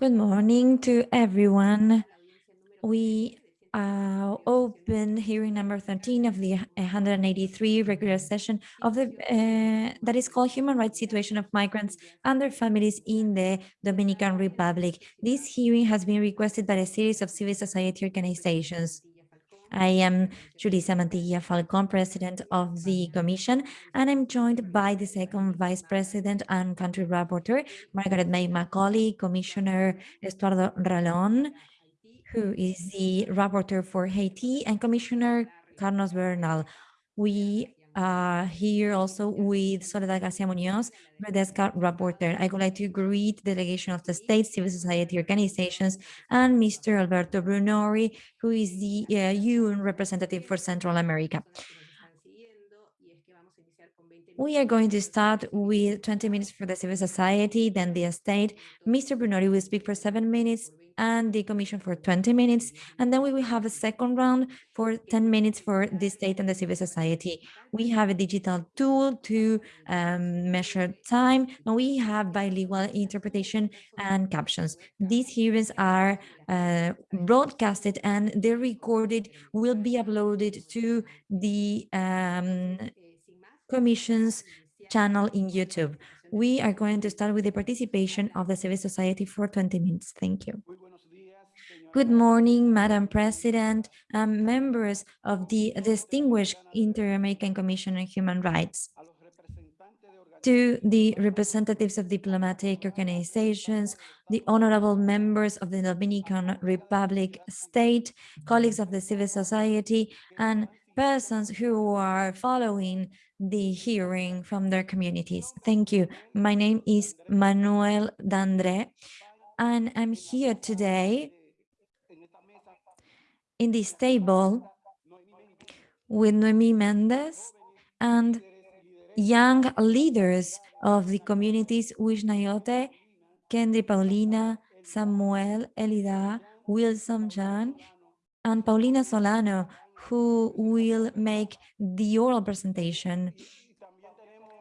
Good morning to everyone. We uh, open hearing number 13 of the 183 regular session of the uh, that is called Human Rights Situation of Migrants and Their Families in the Dominican Republic. This hearing has been requested by a series of civil society organizations. I am Julissa Mantilla Falcon, President of the Commission, and I'm joined by the second Vice President and Country Rapporteur, Margarette May Macaulay, Commissioner Estuardo Ralón, who is the Rapporteur for Haiti, and Commissioner Carlos Bernal. We uh, here also with Soledad Garcia Munoz, Redesca Rapporteur. I would like to greet the delegation of the state civil society organizations and Mr. Alberto Brunori, who is the uh, UN representative for Central America. We are going to start with 20 minutes for the civil society, then the state. Mr. Brunori will speak for seven minutes, and the commission for 20 minutes. And then we will have a second round for 10 minutes for the state and the civil society. We have a digital tool to um, measure time, and we have bilingual interpretation and captions. These hearings are uh, broadcasted and they're recorded, will be uploaded to the um, commission's channel in YouTube. We are going to start with the participation of the civil society for 20 minutes. Thank you. Good morning, Madam President, and members of the distinguished Inter-American Commission on Human Rights. To the representatives of diplomatic organizations, the honorable members of the Dominican Republic state, colleagues of the civil society, and persons who are following the hearing from their communities. Thank you. My name is Manuel Dandre, and I'm here today in this table with Noemi Mendez and young leaders of the communities Wishnayote, Kendi Paulina, Samuel Elida, Wilson Jan, and Paulina Solano, who will make the oral presentation.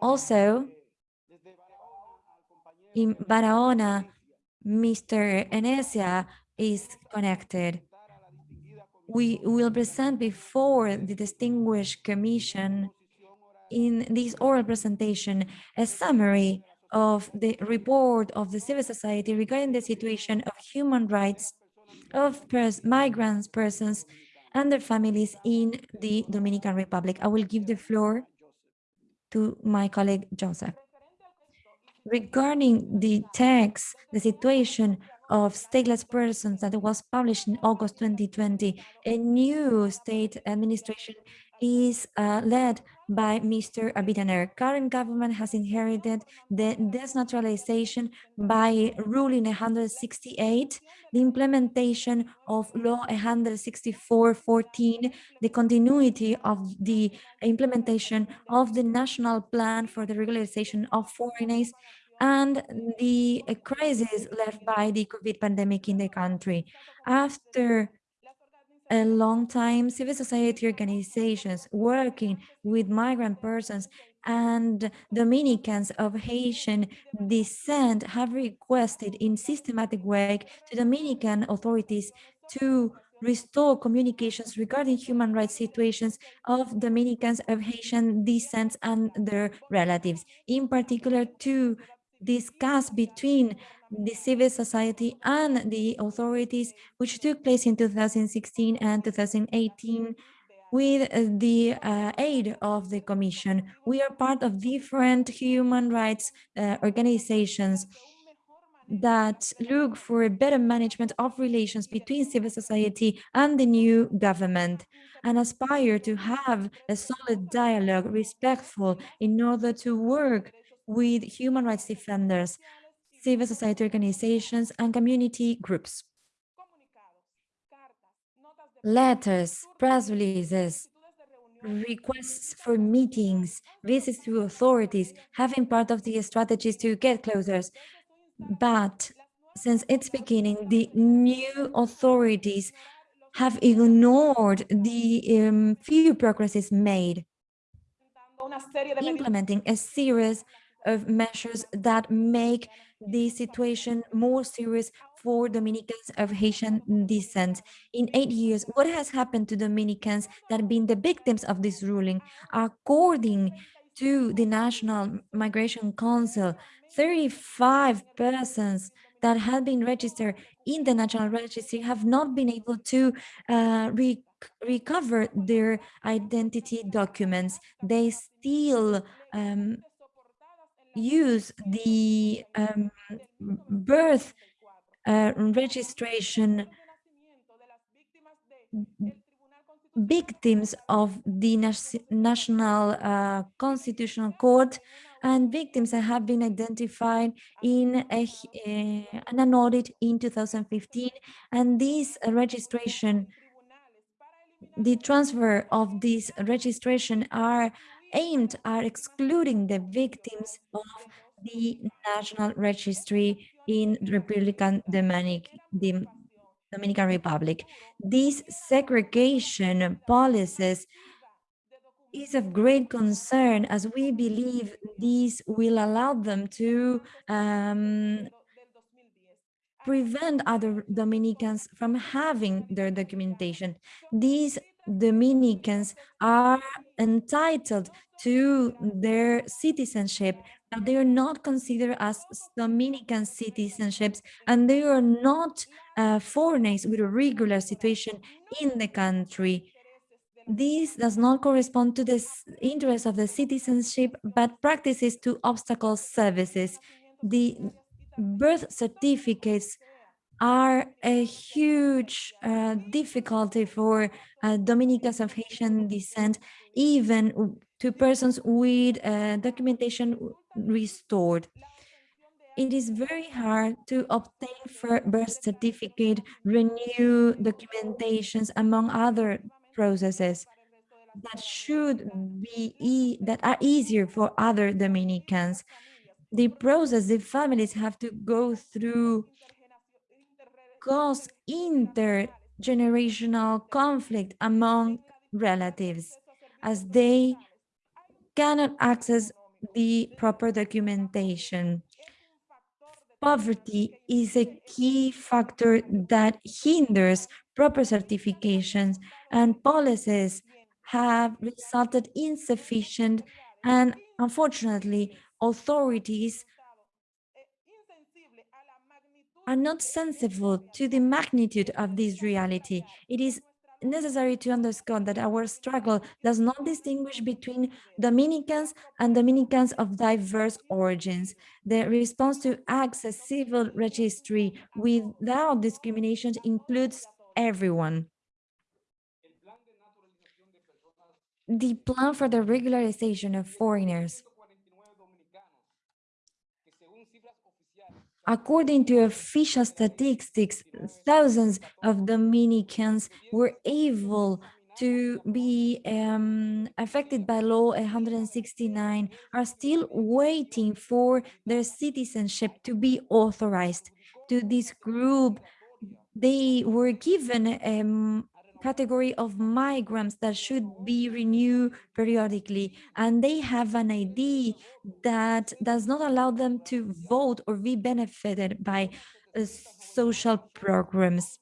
Also, in Barahona, Mr. Enesia is connected we will present before the distinguished commission in this oral presentation a summary of the report of the civil society regarding the situation of human rights of pers migrants persons and their families in the Dominican Republic. I will give the floor to my colleague Joseph. Regarding the text, the situation of stateless persons that was published in August 2020. A new state administration is uh, led by Mr. Abinader. Current government has inherited the desnaturalization by ruling 168, the implementation of law 164.14, the continuity of the implementation of the national plan for the regularization of foreigners, and the crisis left by the COVID pandemic in the country. After a long time, civil society organizations working with migrant persons and Dominicans of Haitian descent have requested in systematic way to Dominican authorities to restore communications regarding human rights situations of Dominicans of Haitian descent and their relatives, in particular to discussed between the civil society and the authorities, which took place in 2016 and 2018 with the uh, aid of the Commission. We are part of different human rights uh, organizations that look for a better management of relations between civil society and the new government and aspire to have a solid dialogue, respectful, in order to work with human rights defenders, civil society organizations, and community groups. Letters, press releases, requests for meetings, visits to authorities having part of the strategies to get closer. But since its beginning, the new authorities have ignored the um, few progresses made, implementing a series of measures that make the situation more serious for Dominicans of Haitian descent. In eight years, what has happened to Dominicans that have been the victims of this ruling? According to the National Migration Council, 35 persons that have been registered in the National Registry have not been able to uh, re recover their identity documents. They still um, use the um, birth uh, registration victims of the National uh, Constitutional Court and victims that have been identified in a, uh, an audit in 2015 and this registration the transfer of this registration are aimed at excluding the victims of the National Registry in Republican Dominic, the Dominican Republic. These segregation policies is of great concern as we believe these will allow them to um, prevent other Dominicans from having their documentation. These Dominicans are entitled to their citizenship, but they are not considered as Dominican citizenships, and they are not uh, foreigners with a regular situation in the country. This does not correspond to the interest of the citizenship, but practices to obstacle services. The birth certificates are a huge uh, difficulty for uh, Dominicans of Haitian descent, even to persons with uh, documentation restored. It is very hard to obtain for birth certificate, renew documentations, among other processes that should be e that are easier for other Dominicans the process the families have to go through cause intergenerational conflict among relatives as they cannot access the proper documentation. Poverty is a key factor that hinders proper certifications and policies have resulted insufficient and unfortunately authorities are not sensible to the magnitude of this reality. It is necessary to underscore that our struggle does not distinguish between Dominicans and Dominicans of diverse origins. The response to access civil registry without discrimination includes everyone. The plan for the regularization of foreigners According to official statistics, thousands of Dominicans were able to be um, affected by law 169 are still waiting for their citizenship to be authorized. To this group, they were given um, category of migrants that should be renewed periodically and they have an ID that does not allow them to vote or be benefited by uh, social programs.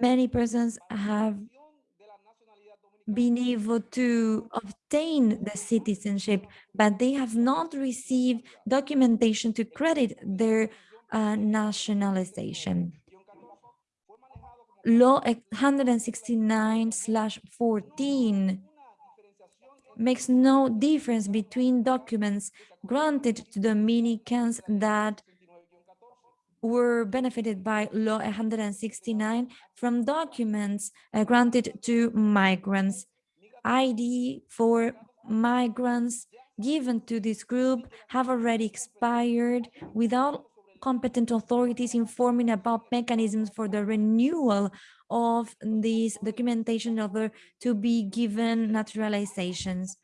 Many persons have been able to obtain the citizenship, but they have not received documentation to credit their uh, nationalization law 169 slash 14 makes no difference between documents granted to Dominicans that were benefited by law 169 from documents uh, granted to migrants. ID for migrants given to this group have already expired without competent authorities informing about mechanisms for the renewal of these documentation in order to be given naturalizations.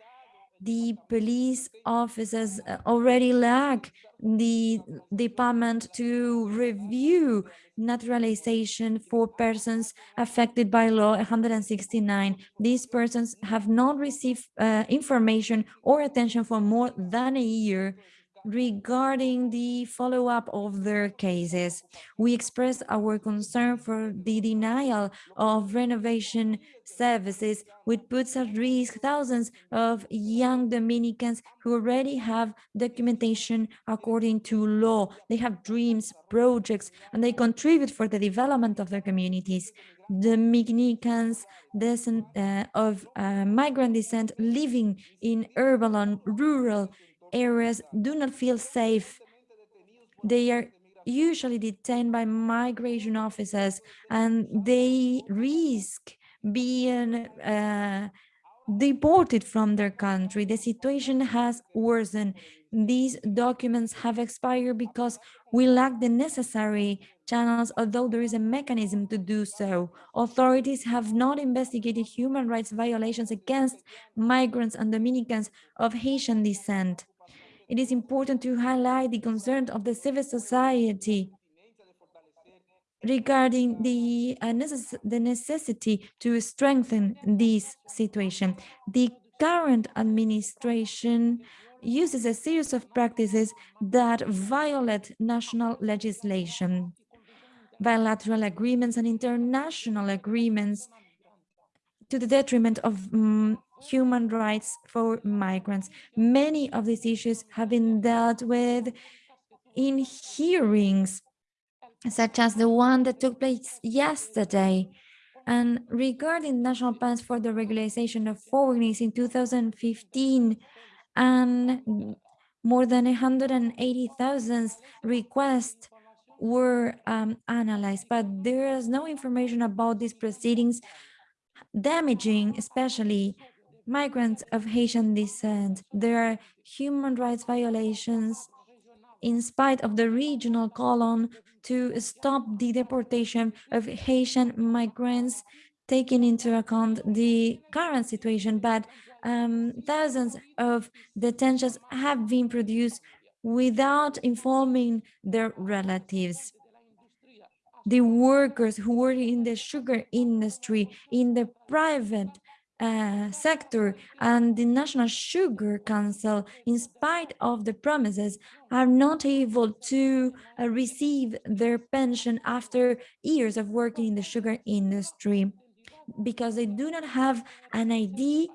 The police officers uh, already lack the department to review naturalization for persons affected by law 169. These persons have not received uh, information or attention for more than a year regarding the follow-up of their cases. We express our concern for the denial of renovation services, which puts at risk thousands of young Dominicans who already have documentation according to law. They have dreams, projects, and they contribute for the development of their communities. Dominicans descent, uh, of uh, migrant descent living in urban and rural areas do not feel safe. They are usually detained by migration officers and they risk being uh, deported from their country. The situation has worsened. These documents have expired because we lack the necessary channels, although there is a mechanism to do so. Authorities have not investigated human rights violations against migrants and Dominicans of Haitian descent it is important to highlight the concern of the civil society regarding the, uh, necess the necessity to strengthen this situation. The current administration uses a series of practices that violate national legislation. Bilateral agreements and international agreements to the detriment of um, human rights for migrants. Many of these issues have been dealt with in hearings, such as the one that took place yesterday. And regarding national plans for the regularization of foreigners in 2015, and more than 180,000 requests were um, analyzed, but there is no information about these proceedings damaging, especially migrants of Haitian descent. There are human rights violations in spite of the regional call on to stop the deportation of Haitian migrants, taking into account the current situation, but um, thousands of detentions have been produced without informing their relatives the workers who work in the sugar industry, in the private uh, sector and the National Sugar Council, in spite of the promises, are not able to uh, receive their pension after years of working in the sugar industry because they do not have an ID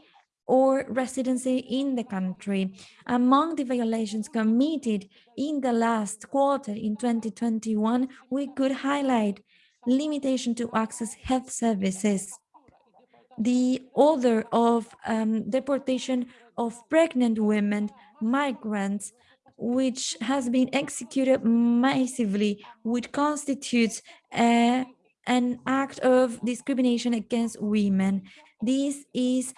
or residency in the country. Among the violations committed in the last quarter in 2021, we could highlight limitation to access health services, the order of um, deportation of pregnant women, migrants, which has been executed massively, which constitutes a, an act of discrimination against women. This is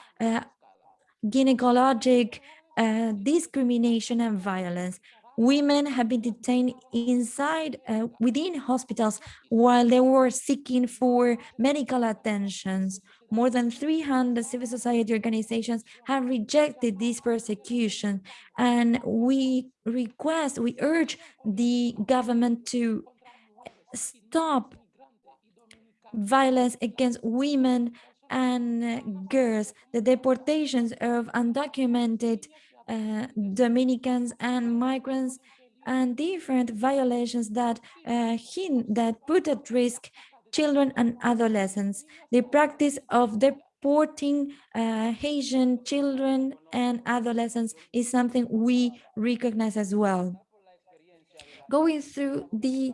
gynecologic uh, discrimination and violence. Women have been detained inside, uh, within hospitals while they were seeking for medical attentions. More than 300 civil society organizations have rejected this persecution. And we request, we urge the government to stop violence against women and girls, the deportations of undocumented uh, Dominicans and migrants and different violations that uh, that put at risk children and adolescents. The practice of deporting uh, Haitian children and adolescents is something we recognize as well. Going through the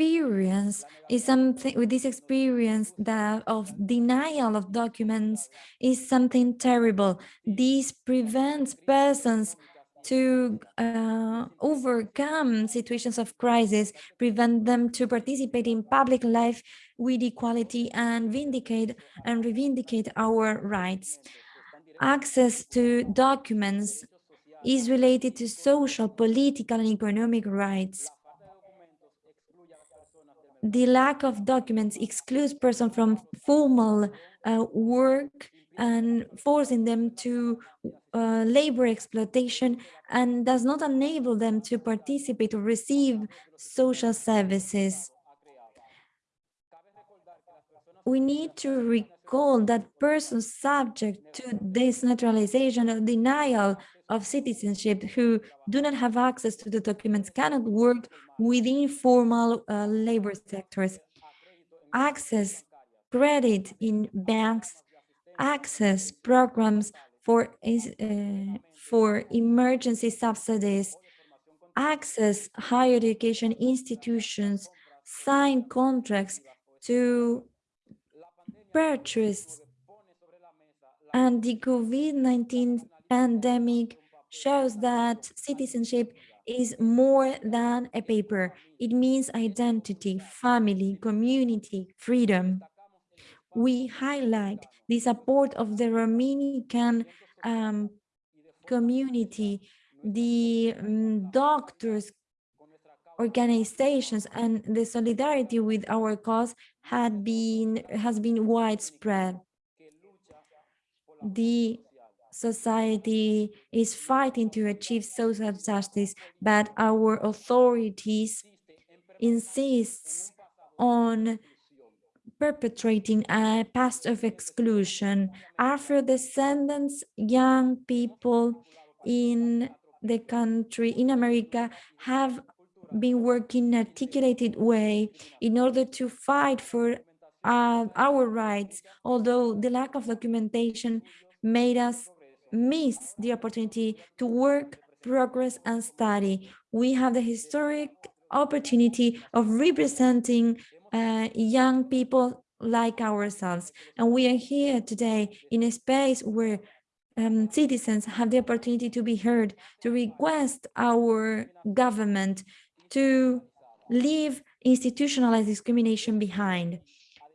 experience is something with this experience that of denial of documents is something terrible. This prevents persons to uh, overcome situations of crisis, prevent them to participate in public life with equality and vindicate and revindicate our rights. Access to documents is related to social, political, and economic rights the lack of documents excludes persons from formal uh, work and forcing them to uh, labor exploitation and does not enable them to participate or receive social services. we need to that persons subject to this naturalization or denial of citizenship who do not have access to the documents cannot work within formal uh, labor sectors. Access credit in banks, access programs for, uh, for emergency subsidies, access higher education institutions, sign contracts to purchase. And the COVID-19 pandemic shows that citizenship is more than a paper. It means identity, family, community, freedom. We highlight the support of the Romanian um, community, the um, doctors, organizations, and the solidarity with our cause had been has been widespread. The society is fighting to achieve social justice, but our authorities insists on perpetrating a past of exclusion. Afro-descendants, young people in the country, in America, have been working in an articulated way in order to fight for uh, our rights, although the lack of documentation made us miss the opportunity to work, progress, and study. We have the historic opportunity of representing uh, young people like ourselves. And we are here today in a space where um, citizens have the opportunity to be heard, to request our government to leave institutionalized discrimination behind.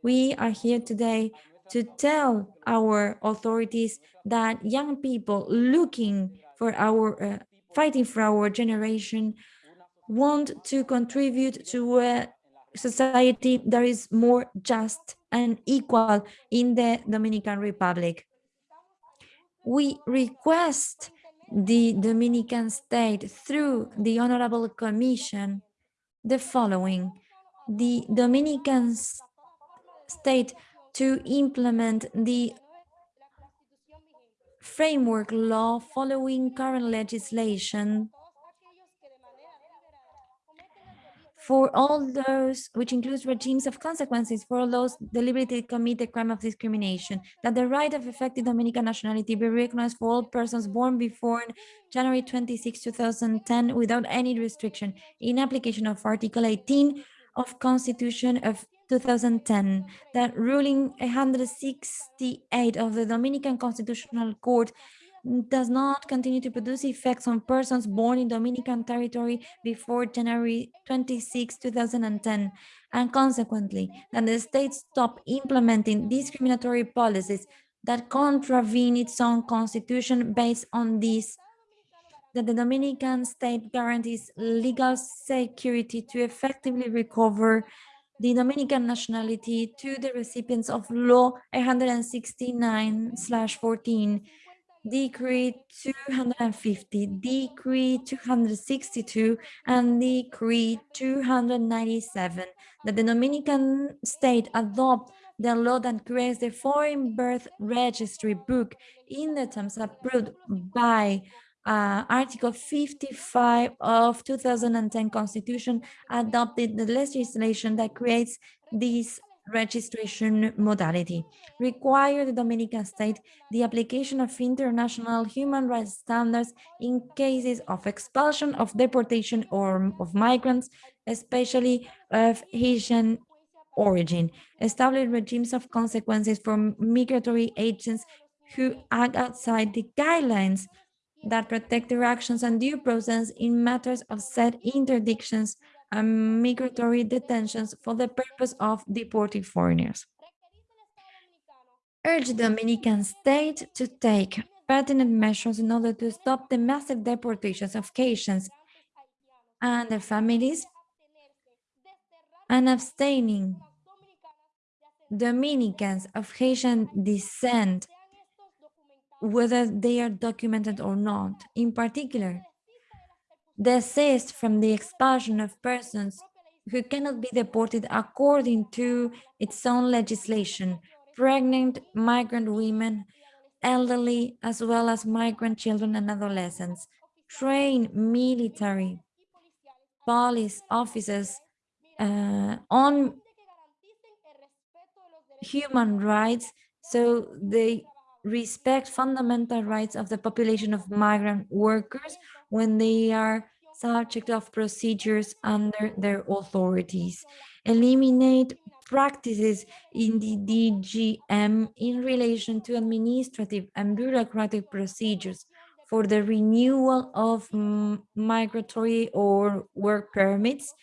We are here today to tell our authorities that young people looking for our, uh, fighting for our generation want to contribute to a society that is more just and equal in the Dominican Republic. We request the Dominican state through the Honorable Commission the following. The Dominican state to implement the framework law following current legislation for all those, which includes regimes of consequences for all those deliberately commit the crime of discrimination, that the right of effective Dominican nationality be recognized for all persons born before January 26, 2010, without any restriction, in application of Article 18 of Constitution of 2010, that ruling 168 of the Dominican Constitutional Court does not continue to produce effects on persons born in Dominican territory before January 26, 2010, and consequently, that the state stop implementing discriminatory policies that contravene its own constitution based on this, that the Dominican state guarantees legal security to effectively recover the Dominican nationality to the recipients of Law 169/14 Decree 250, Decree 262, and Decree 297 that the Dominican state adopt the law that creates the foreign birth registry book in the terms approved by uh, Article 55 of 2010 Constitution adopted the legislation that creates this registration modality, require the Dominican state the application of international human rights standards in cases of expulsion, of deportation, or of migrants, especially of Haitian origin, establish regimes of consequences for migratory agents who act outside the guidelines that protect their actions and due process in matters of said interdictions and migratory detentions for the purpose of deporting foreigners. Urge the Dominican state to take pertinent measures in order to stop the massive deportations of Haitians and their families and abstaining Dominicans of Haitian descent, whether they are documented or not. In particular, desist from the expulsion of persons who cannot be deported according to its own legislation, pregnant migrant women, elderly, as well as migrant children and adolescents, train military, police officers uh, on human rights. So they respect fundamental rights of the population of migrant workers when they are subject of procedures under their authorities, eliminate practices in the DGM in relation to administrative and bureaucratic procedures for the renewal of migratory or work permits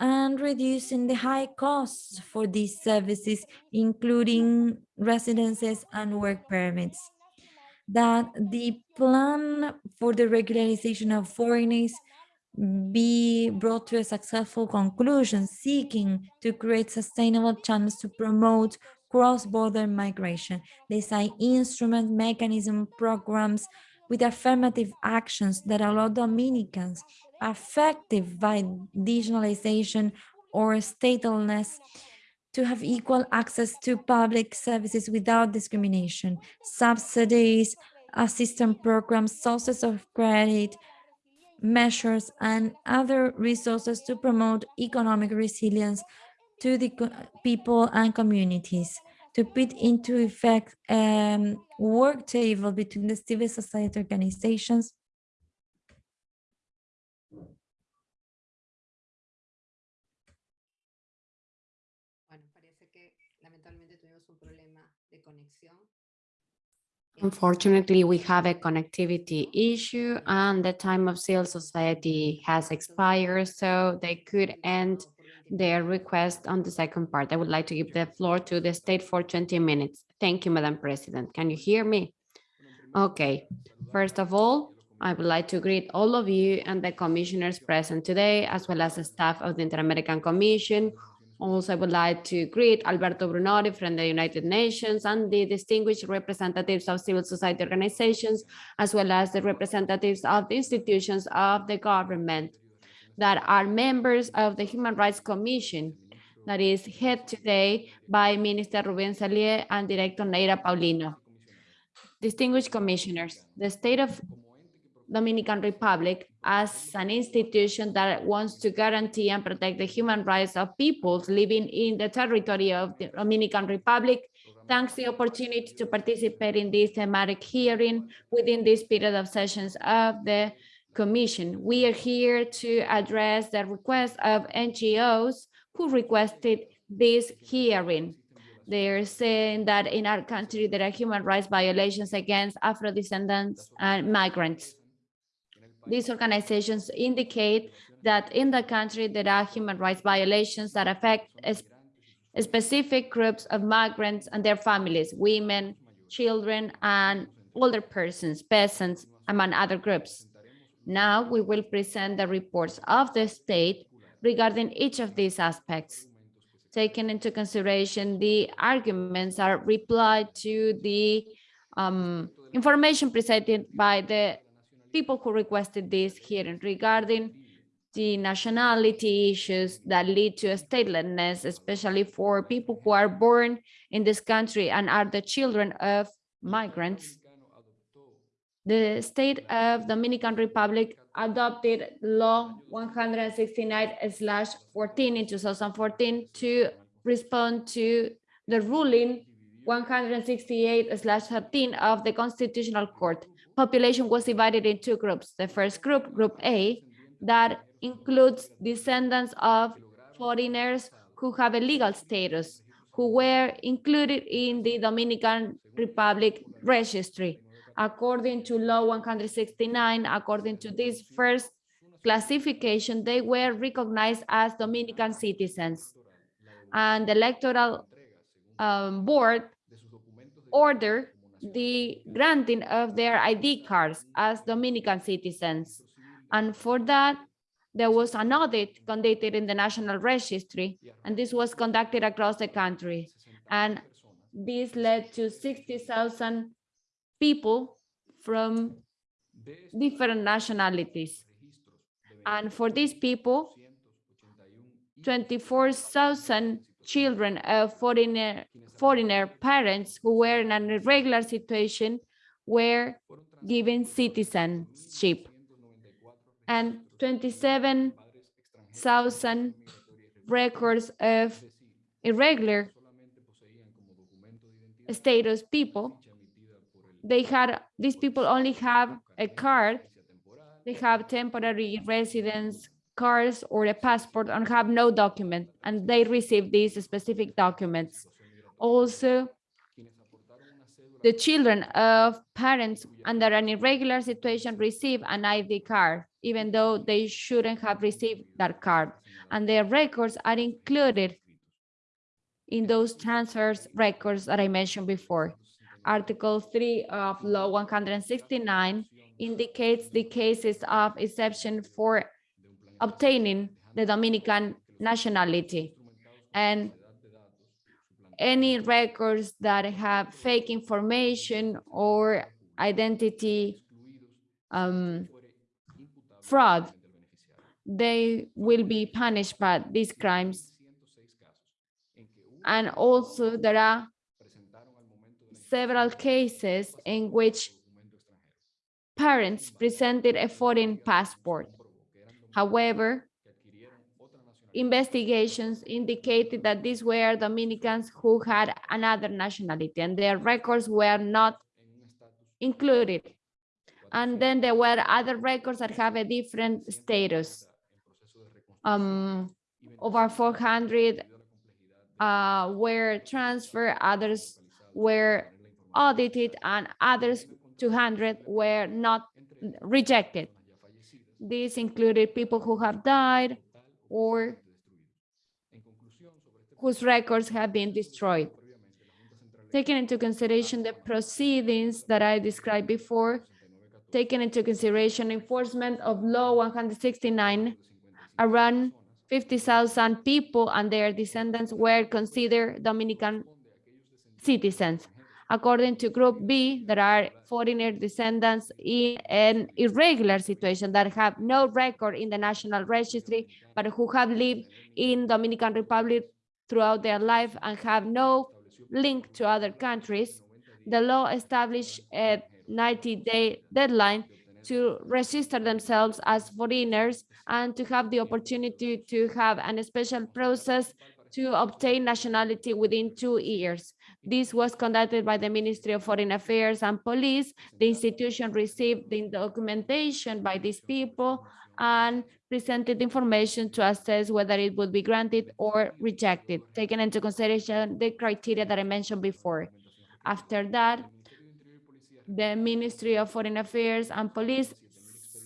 and reducing the high costs for these services, including residences and work permits. That the plan for the regularization of foreigners be brought to a successful conclusion, seeking to create sustainable channels to promote cross-border migration, design instrument, mechanism, programs with affirmative actions that allow Dominicans affected by digitalization or statelessness to have equal access to public services without discrimination, subsidies, assistance programs, sources of credit, measures, and other resources to promote economic resilience to the people and communities. To put into effect a um, work table between the civil society organizations Unfortunately, we have a connectivity issue and the time of civil society has expired, so they could end their request on the second part. I would like to give the floor to the state for 20 minutes. Thank you, Madam President. Can you hear me? Okay. First of all, I would like to greet all of you and the commissioners present today, as well as the staff of the Inter-American Commission, also, I would like to greet Alberto Brunori from the United Nations and the distinguished representatives of civil society organizations, as well as the representatives of the institutions of the government that are members of the Human Rights Commission that is head today by Minister Ruben Salier and Director Neira Paulino. Distinguished commissioners, the state of Dominican Republic as an institution that wants to guarantee and protect the human rights of peoples living in the territory of the Dominican Republic. Thanks the opportunity to participate in this thematic hearing within this period of sessions of the Commission. We are here to address the request of NGOs who requested this hearing. They're saying that in our country, there are human rights violations against Afro-descendants and migrants. These organizations indicate that in the country there are human rights violations that affect specific groups of migrants and their families, women, children, and older persons, peasants, among other groups. Now we will present the reports of the state regarding each of these aspects. Taking into consideration the arguments are replied to the um, information presented by the people who requested this hearing regarding the nationality issues that lead to statelessness, especially for people who are born in this country and are the children of migrants. The state of Dominican Republic adopted law 169/14 in 2014 to respond to the ruling 168/13 of the Constitutional Court population was divided in two groups. The first group, Group A, that includes descendants of foreigners who have a legal status, who were included in the Dominican Republic registry. According to law 169, according to this first classification, they were recognized as Dominican citizens. And the electoral um, board ordered the granting of their ID cards as Dominican citizens. And for that, there was an audit conducted in the National Registry, and this was conducted across the country. And this led to 60,000 people from different nationalities. And for these people, 24,000 children of foreigner, foreigner parents who were in an irregular situation were given citizenship. And 27,000 records of irregular status people. They had, these people only have a card. They have temporary residence cards or a passport and have no document, and they receive these specific documents. Also, the children of parents under an irregular situation receive an ID card, even though they shouldn't have received that card. And their records are included in those transfers records that I mentioned before. Article 3 of Law 169 indicates the cases of exception for obtaining the Dominican nationality. And any records that have fake information or identity um, fraud, they will be punished by these crimes. And also there are several cases in which parents presented a foreign passport. However, investigations indicated that these were Dominicans who had another nationality and their records were not included. And then there were other records that have a different status. Um, over 400 uh, were transferred, others were audited, and others 200 were not rejected. These included people who have died or whose records have been destroyed. Taking into consideration the proceedings that I described before, taking into consideration enforcement of law 169, around 50,000 people and their descendants were considered Dominican citizens. According to Group B, there are foreigner descendants in an irregular situation that have no record in the National Registry, but who have lived in Dominican Republic throughout their life and have no link to other countries. The law established a 90-day deadline to register themselves as foreigners and to have the opportunity to have an special process to obtain nationality within two years. This was conducted by the Ministry of Foreign Affairs and Police. The institution received the documentation by these people and presented information to assess whether it would be granted or rejected, taking into consideration the criteria that I mentioned before. After that, the Ministry of Foreign Affairs and Police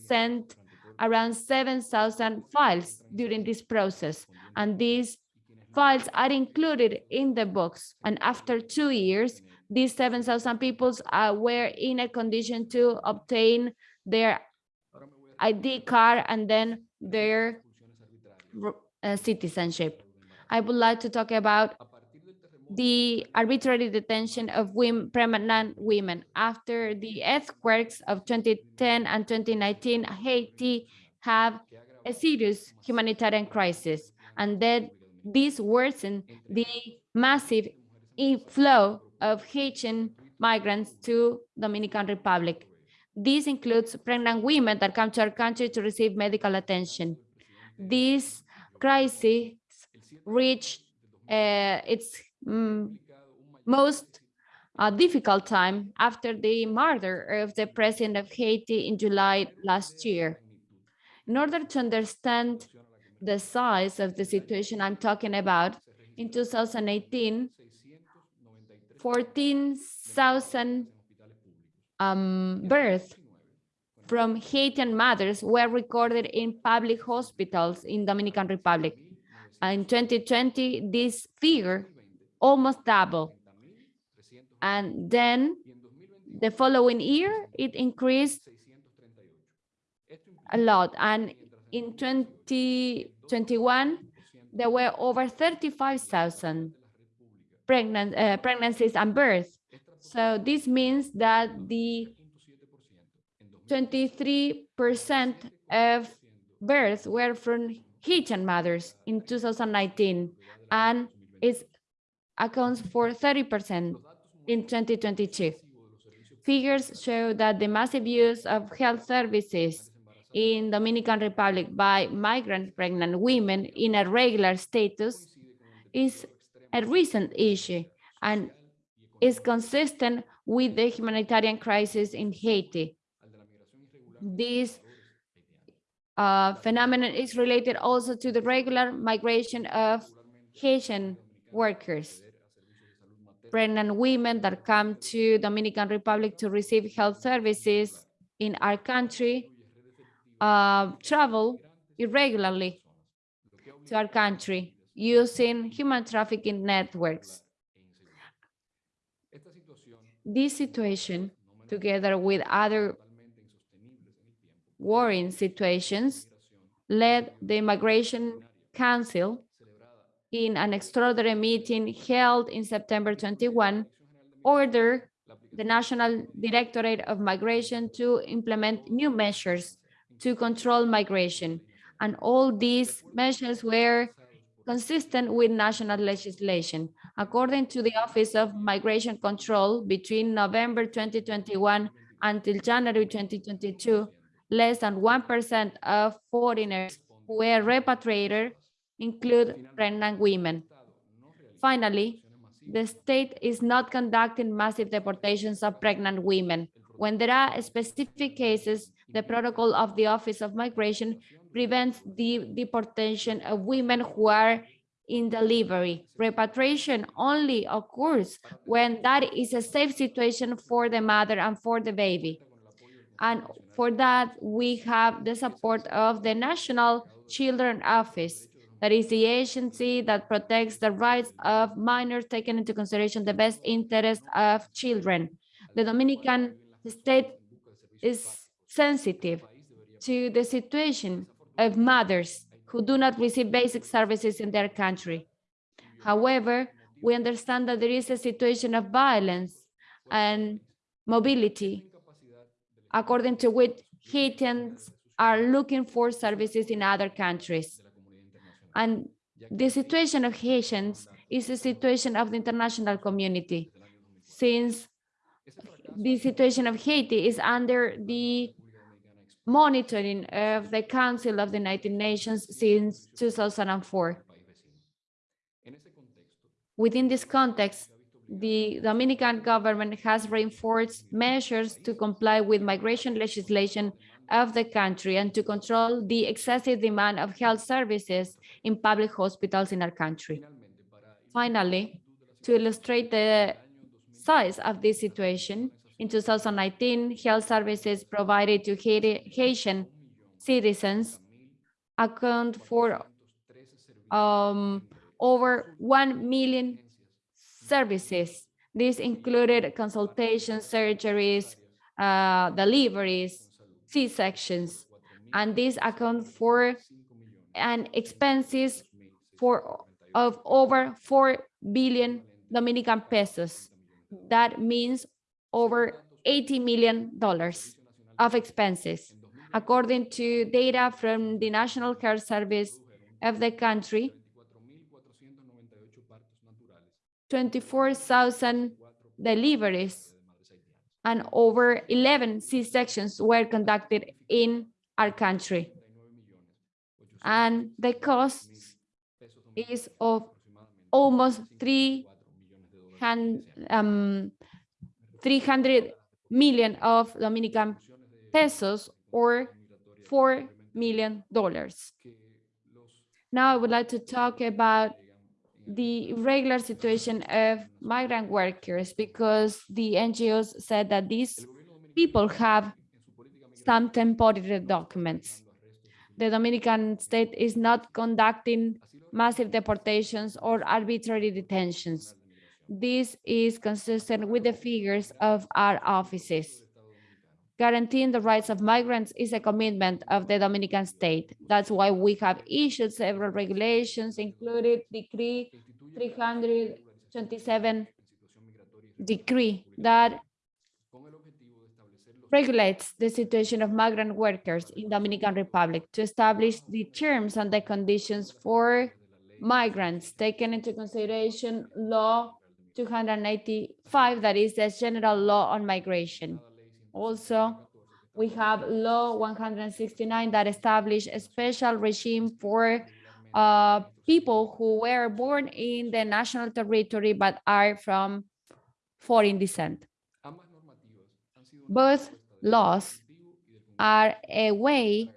sent around 7,000 files during this process, and these files are included in the books. And after two years, these 7,000 people uh, were in a condition to obtain their ID card and then their uh, citizenship. I would like to talk about the arbitrary detention of women, pregnant women. After the earthquakes of 2010 and 2019, Haiti have a serious humanitarian crisis. And then this worsened the massive inflow of Haitian migrants to Dominican Republic. This includes pregnant women that come to our country to receive medical attention. This crisis reached uh, its mm, most uh, difficult time after the murder of the president of Haiti in July last year. In order to understand the size of the situation I'm talking about, in 2018, 14,000 um, births from Haitian mothers were recorded in public hospitals in Dominican Republic. In 2020, this figure almost doubled. And then the following year, it increased a lot. And in 2021, there were over 35,000 pregnant, uh, pregnancies and births. So this means that the 23% of births were from Haitian mothers in 2019, and it accounts for 30% in 2022. Figures show that the massive use of health services in Dominican Republic by migrant pregnant women in a regular status is a recent issue and is consistent with the humanitarian crisis in Haiti. This uh, phenomenon is related also to the regular migration of Haitian workers, pregnant women that come to Dominican Republic to receive health services in our country uh, travel irregularly to our country using human trafficking networks. This situation, together with other worrying situations, led the Immigration Council in an extraordinary meeting held in September 21, order the National Directorate of Migration to implement new measures to control migration. And all these measures were consistent with national legislation. According to the Office of Migration Control, between November 2021 until January 2022, less than 1% of foreigners who were repatriated include pregnant women. Finally, the state is not conducting massive deportations of pregnant women. When there are specific cases, the protocol of the Office of Migration prevents the deportation of women who are in delivery. Repatriation only occurs when that is a safe situation for the mother and for the baby. And for that, we have the support of the National Children Office. That is the agency that protects the rights of minors, taking into consideration the best interest of children. The Dominican state is sensitive to the situation of mothers who do not receive basic services in their country. However, we understand that there is a situation of violence and mobility, according to which Haitians are looking for services in other countries. And the situation of Haitians is a situation of the international community, since the situation of Haiti is under the monitoring of the Council of the United Nations since 2004. Within this context, the Dominican government has reinforced measures to comply with migration legislation of the country and to control the excessive demand of health services in public hospitals in our country. Finally, to illustrate the size of this situation, in 2019, health services provided to Haitian citizens account for um, over 1 million services. This included consultations, surgeries, uh, deliveries, C-sections, and these account for an expenses for of over 4 billion Dominican pesos. That means over $80 million of expenses. According to data from the National Health Service of the country, 24,000 deliveries and over 11 C-sections were conducted in our country. And the cost is of almost 300, um, 300 million of Dominican pesos or $4 million. Now I would like to talk about the regular situation of migrant workers because the NGOs said that these people have some temporary documents. The Dominican state is not conducting massive deportations or arbitrary detentions. This is consistent with the figures of our offices. Guaranteeing the rights of migrants is a commitment of the Dominican state. That's why we have issued several regulations, including Decree 327 decree that regulates the situation of migrant workers in Dominican Republic to establish the terms and the conditions for migrants, taking into consideration law 285, that is the general law on migration. Also, we have law 169 that establish a special regime for uh, people who were born in the national territory but are from foreign descent. Both laws are a way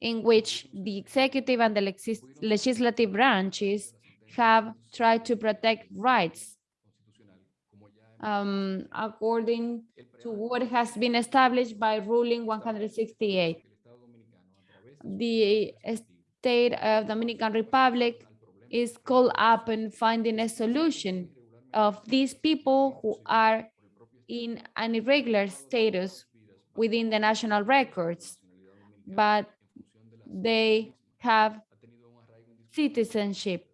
in which the executive and the legis- legislative branches have tried to protect rights um, according to what has been established by ruling 168. The state of Dominican Republic is called up in finding a solution of these people who are in an irregular status within the national records, but they have citizenship.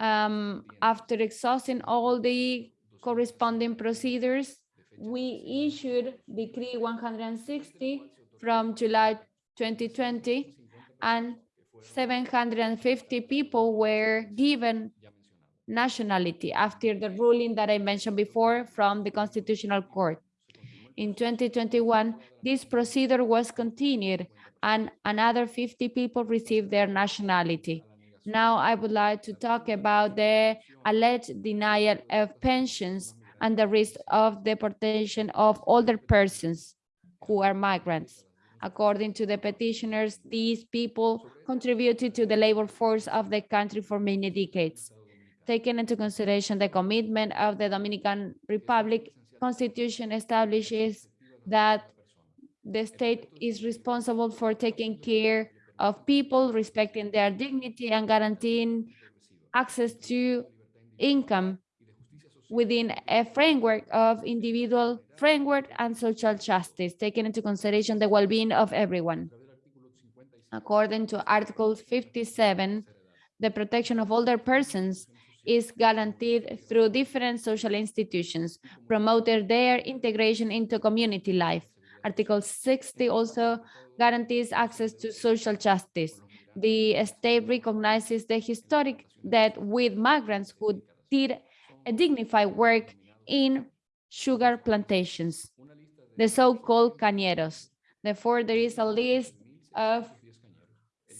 Um, after exhausting all the corresponding procedures, we issued Decree 160 from July 2020, and 750 people were given nationality after the ruling that I mentioned before from the Constitutional Court. In 2021, this procedure was continued and another 50 people received their nationality. Now I would like to talk about the alleged denial of pensions and the risk of deportation of older persons who are migrants. According to the petitioners, these people contributed to the labor force of the country for many decades. Taking into consideration the commitment of the Dominican Republic, Constitution establishes that the state is responsible for taking care of people, respecting their dignity and guaranteeing access to income within a framework of individual framework and social justice, taking into consideration the well-being of everyone. According to Article 57, the protection of older persons is guaranteed through different social institutions, promoting their integration into community life. Article 60 also guarantees access to social justice. The state recognizes the historic debt with migrants who did a dignified work in sugar plantations, the so-called cañeros. Therefore, there is a list of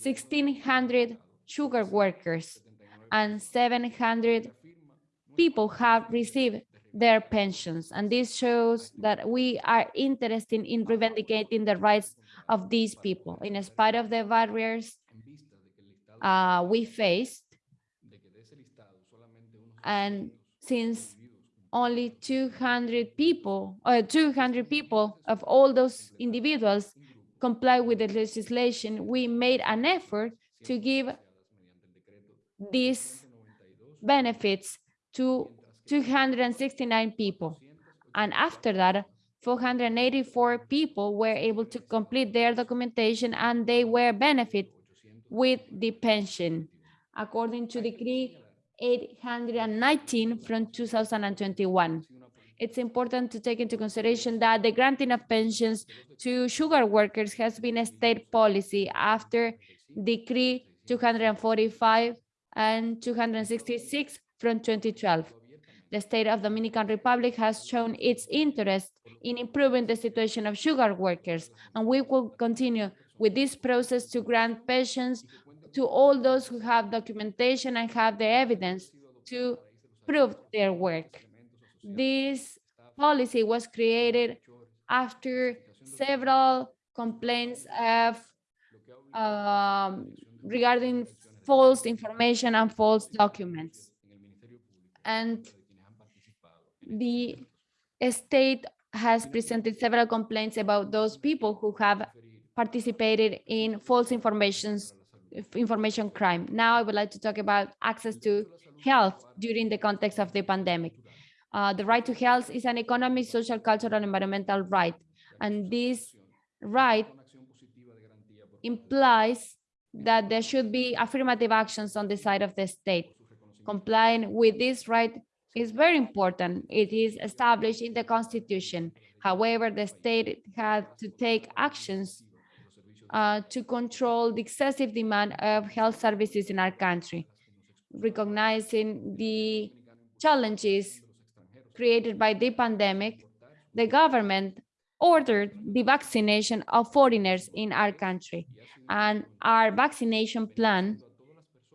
1,600 sugar workers and 700 people have received their pensions. And this shows that we are interested in reivindicating the rights of these people. In spite of the barriers uh, we faced, and since only 200 people, or 200 people of all those individuals comply with the legislation, we made an effort to give these benefits to 269 people. And after that, 484 people were able to complete their documentation and they were benefit with the pension, according to Decree 819 from 2021. It's important to take into consideration that the granting of pensions to sugar workers has been a state policy after Decree 245 and 266 from 2012. The state of Dominican Republic has shown its interest in improving the situation of sugar workers, and we will continue with this process to grant pensions to all those who have documentation and have the evidence to prove their work. This policy was created after several complaints of um, regarding false information and false documents. And the state has presented several complaints about those people who have participated in false information crime. Now I would like to talk about access to health during the context of the pandemic. Uh, the right to health is an economic, social, cultural, and environmental right. And this right implies that there should be affirmative actions on the side of the state. Complying with this right is very important. It is established in the constitution. However, the state had to take actions uh, to control the excessive demand of health services in our country, recognizing the challenges created by the pandemic, the government ordered the vaccination of foreigners in our country. And our vaccination plan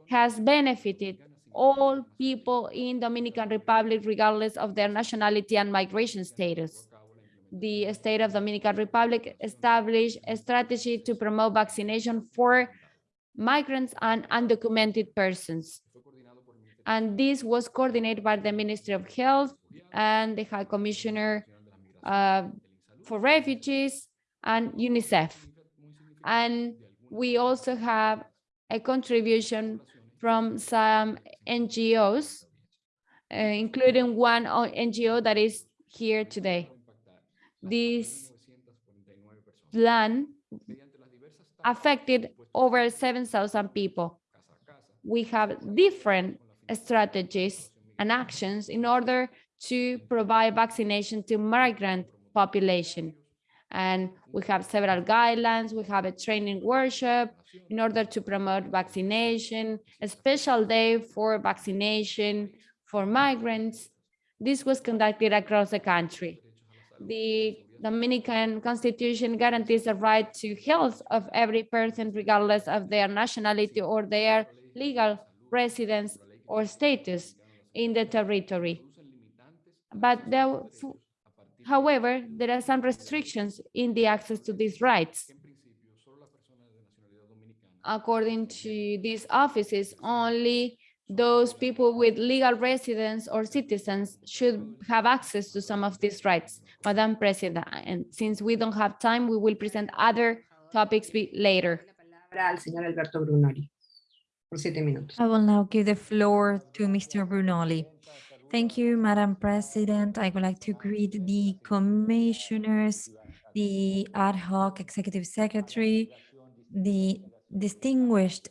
has benefited all people in Dominican Republic, regardless of their nationality and migration status. The state of Dominican Republic established a strategy to promote vaccination for migrants and undocumented persons. And this was coordinated by the Ministry of Health and the High Commissioner uh, for Refugees and UNICEF. And we also have a contribution from some NGOs, uh, including one NGO that is here today. This plan affected over 7,000 people. We have different strategies and actions in order to provide vaccination to migrant population. And we have several guidelines, we have a training workshop in order to promote vaccination, a special day for vaccination for migrants. This was conducted across the country. The Dominican Constitution guarantees the right to health of every person, regardless of their nationality or their legal residence or status in the territory. But there, however, there are some restrictions in the access to these rights. According to these offices, only those people with legal residence or citizens should have access to some of these rights. Madam President, and since we don't have time, we will present other topics later. Al señor Alberto Brunori, por siete. I will now give the floor to Mr. Brunori. Thank you, Madam President. I would like to greet the commissioners, the ad hoc executive secretary, the distinguished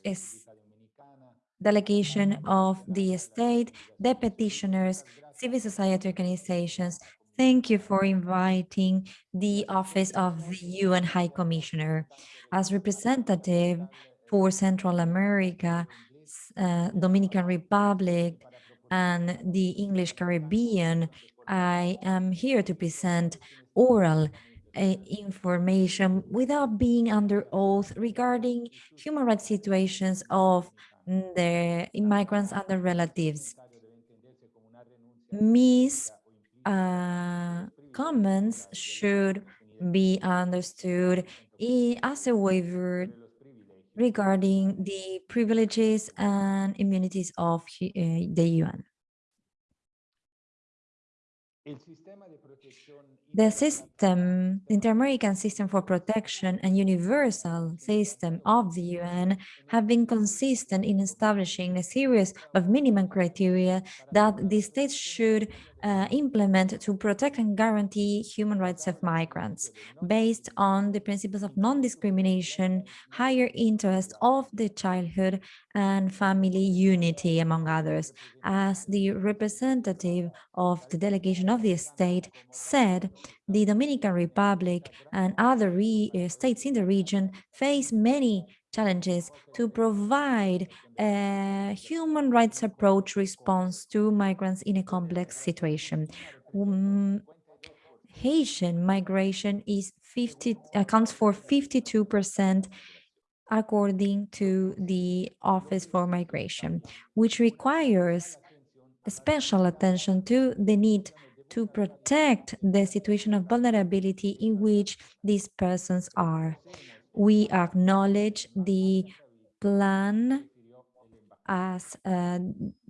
delegation of the state, the petitioners, civil society organizations. Thank you for inviting the Office of the UN High Commissioner. As representative for Central America, uh, Dominican Republic, and the English Caribbean, I am here to present oral uh, information without being under oath regarding human rights situations of the immigrants and their relatives. Mis uh, comments should be understood as a waiver regarding the privileges and immunities of uh, the UN. The system, the Inter-American System for Protection and Universal System of the UN have been consistent in establishing a series of minimum criteria that the states should uh, implement to protect and guarantee human rights of migrants based on the principles of non-discrimination, higher interest of the childhood and family unity, among others. As the representative of the delegation of the state said, the Dominican Republic and other uh, states in the region face many challenges to provide a human rights approach response to migrants in a complex situation. Um, Haitian migration is 50 accounts for 52% according to the Office for Migration, which requires special attention to the need to protect the situation of vulnerability in which these persons are we acknowledge the plan as uh,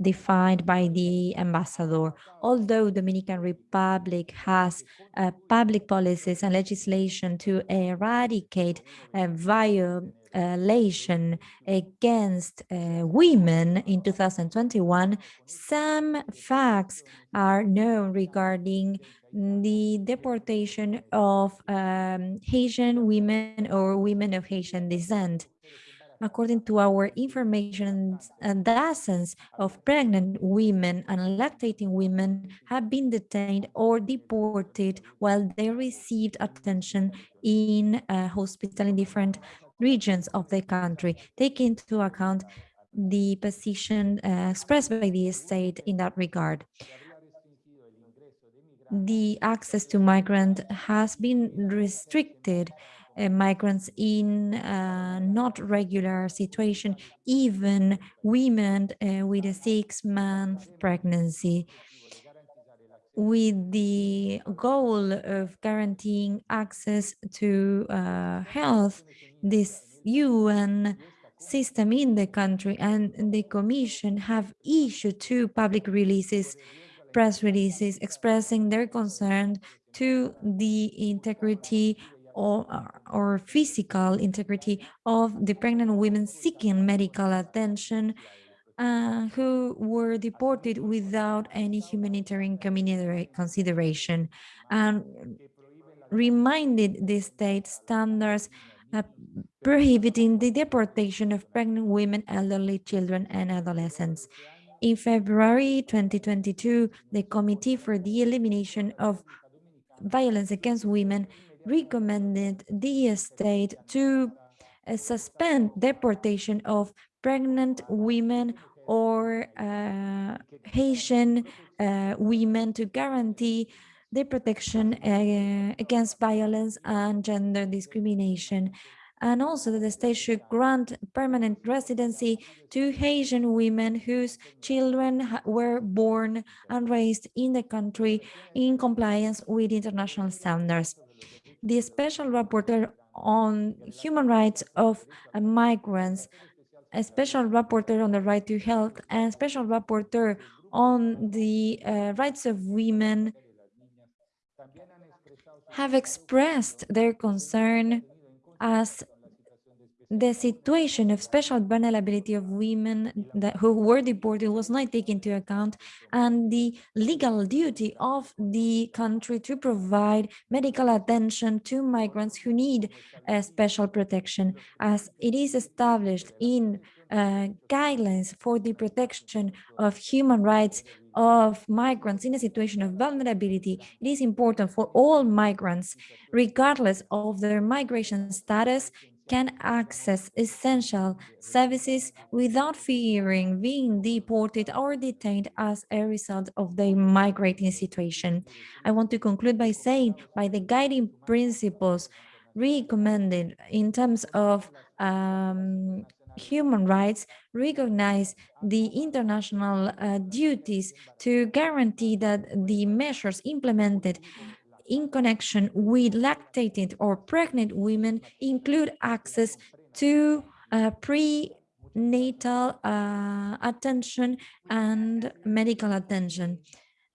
defined by the ambassador. Although Dominican Republic has uh, public policies and legislation to eradicate uh, violation against uh, women in 2021, some facts are known regarding the deportation of um, Haitian women or women of Haitian descent. According to our information, uh, dozens of pregnant women and lactating women have been detained or deported while they received attention in a hospital in different regions of the country, taking into account the position uh, expressed by the state in that regard. The access to migrant has been restricted. Uh, migrants in uh, not regular situation, even women uh, with a six month pregnancy. With the goal of guaranteeing access to uh, health, this UN system in the country and the commission have issued two public releases, press releases expressing their concern to the integrity or, or physical integrity of the pregnant women seeking medical attention uh, who were deported without any humanitarian consideration and reminded the state standards uh, prohibiting the deportation of pregnant women, elderly children, and adolescents. In February 2022, the Committee for the Elimination of Violence Against Women recommended the state to uh, suspend deportation of pregnant women or uh, Haitian uh, women to guarantee the protection uh, against violence and gender discrimination. And also that the state should grant permanent residency to Haitian women whose children were born and raised in the country in compliance with international standards. The special rapporteur on human rights of migrants a special rapporteur on the right to health and special rapporteur on the uh, rights of women have expressed their concern as the situation of special vulnerability of women that who were deported was not taken into account and the legal duty of the country to provide medical attention to migrants who need a special protection as it is established in uh, guidelines for the protection of human rights of migrants in a situation of vulnerability, it is important for all migrants, regardless of their migration status, can access essential services without fearing being deported or detained as a result of their migrating situation. I want to conclude by saying by the guiding principles recommended in terms of um, human rights recognize the international uh, duties to guarantee that the measures implemented in connection with lactated or pregnant women include access to uh, prenatal uh, attention and medical attention.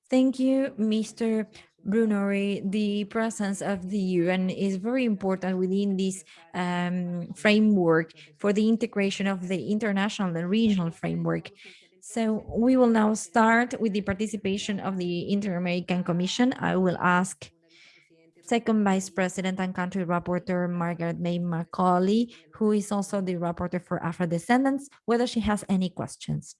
Thank you, Mr. Brunori. The presence of the UN is very important within this um, framework for the integration of the international and regional framework. So we will now start with the participation of the Inter-American Commission. I will ask Second Vice President and Country Rapporteur Margarette May Macaulay, who is also the rapporteur for Afro-Descendants, whether she has any questions.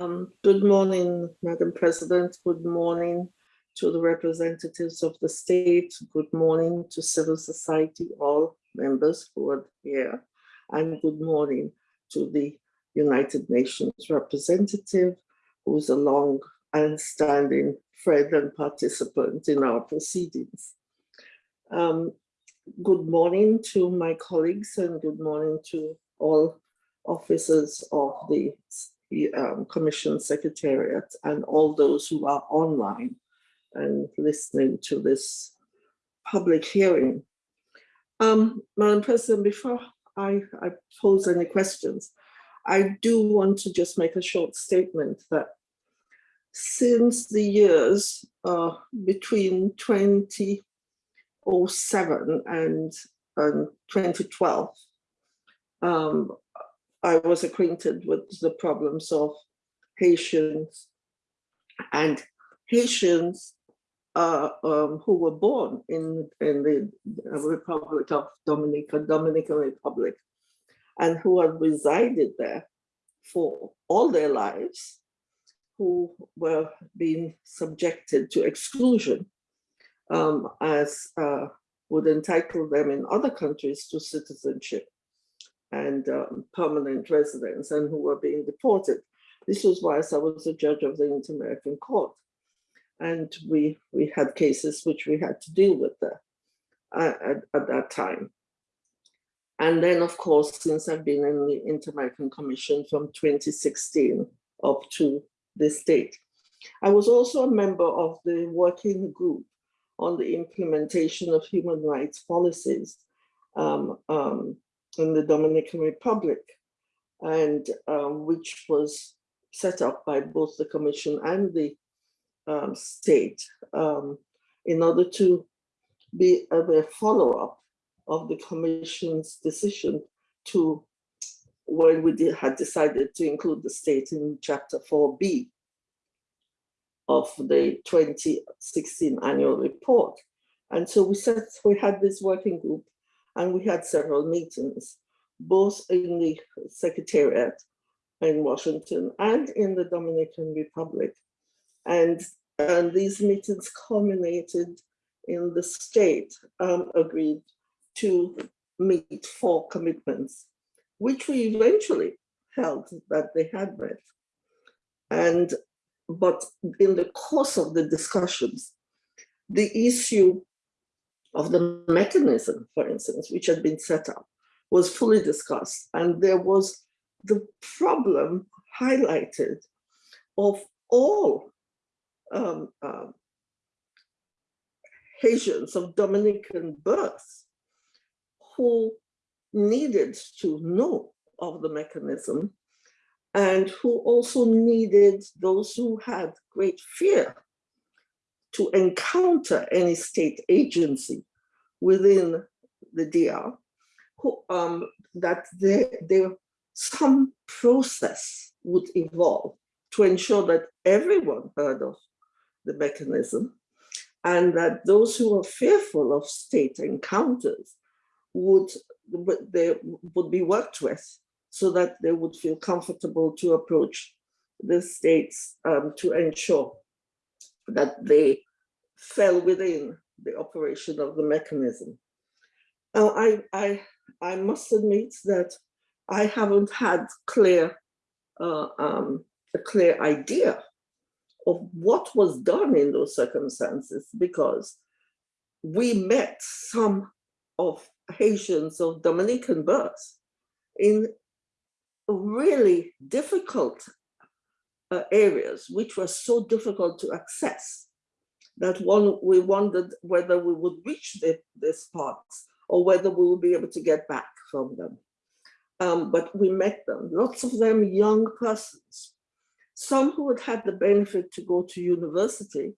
Um, good morning, Madam President. Good morning to the representatives of the state. Good morning to civil society, all members who are here. And good morning to the United Nations representative, who is a long and standing friend and participant in our proceedings. Um, good morning to my colleagues and good morning to all officers of the um, Commission Secretariat and all those who are online and listening to this public hearing. Um, Madam President, before I, I pose any questions, I do want to just make a short statement that since the years uh, between 2007 and, and 2012, um, I was acquainted with the problems of Haitians. And Haitians uh, um, who were born in, in the Republic of Dominica, Dominican Republic, and who had resided there for all their lives, who were being subjected to exclusion um, as uh, would entitle them in other countries to citizenship and um, permanent residence and who were being deported. This was whilst I was a judge of the Inter-American Court. And we, we had cases which we had to deal with there uh, at, at that time. And then, of course, since I've been in the Inter-American Commission from 2016 up to this state. I was also a member of the working group on the implementation of human rights policies um, um, in the Dominican Republic, and um, which was set up by both the Commission and the um, state um, in order to be a, a follow-up of the Commission's decision to when we did, had decided to include the state in Chapter 4B of the 2016 annual report. And so we said we had this working group and we had several meetings, both in the Secretariat in Washington and in the Dominican Republic. And, and these meetings culminated in the state um, agreed to meet four commitments, which we eventually held that they had met. And, but in the course of the discussions, the issue of the mechanism, for instance, which had been set up, was fully discussed. And there was the problem highlighted of all um, um, Haitians of Dominican birth who needed to know of the mechanism and who also needed those who had great fear to encounter any state agency within the DR, who, um, that there, some process would evolve to ensure that everyone heard of the mechanism and that those who are fearful of state encounters would they would be worked with so that they would feel comfortable to approach the states um, to ensure that they fell within the operation of the mechanism. Now, I, I, I must admit that I haven't had clear, uh, um, a clear idea of what was done in those circumstances because we met some of Haitians of Dominican birth in really difficult uh, areas, which were so difficult to access that one we wondered whether we would reach the, these parts or whether we would be able to get back from them. Um, but we met them, lots of them young persons, some who had had the benefit to go to university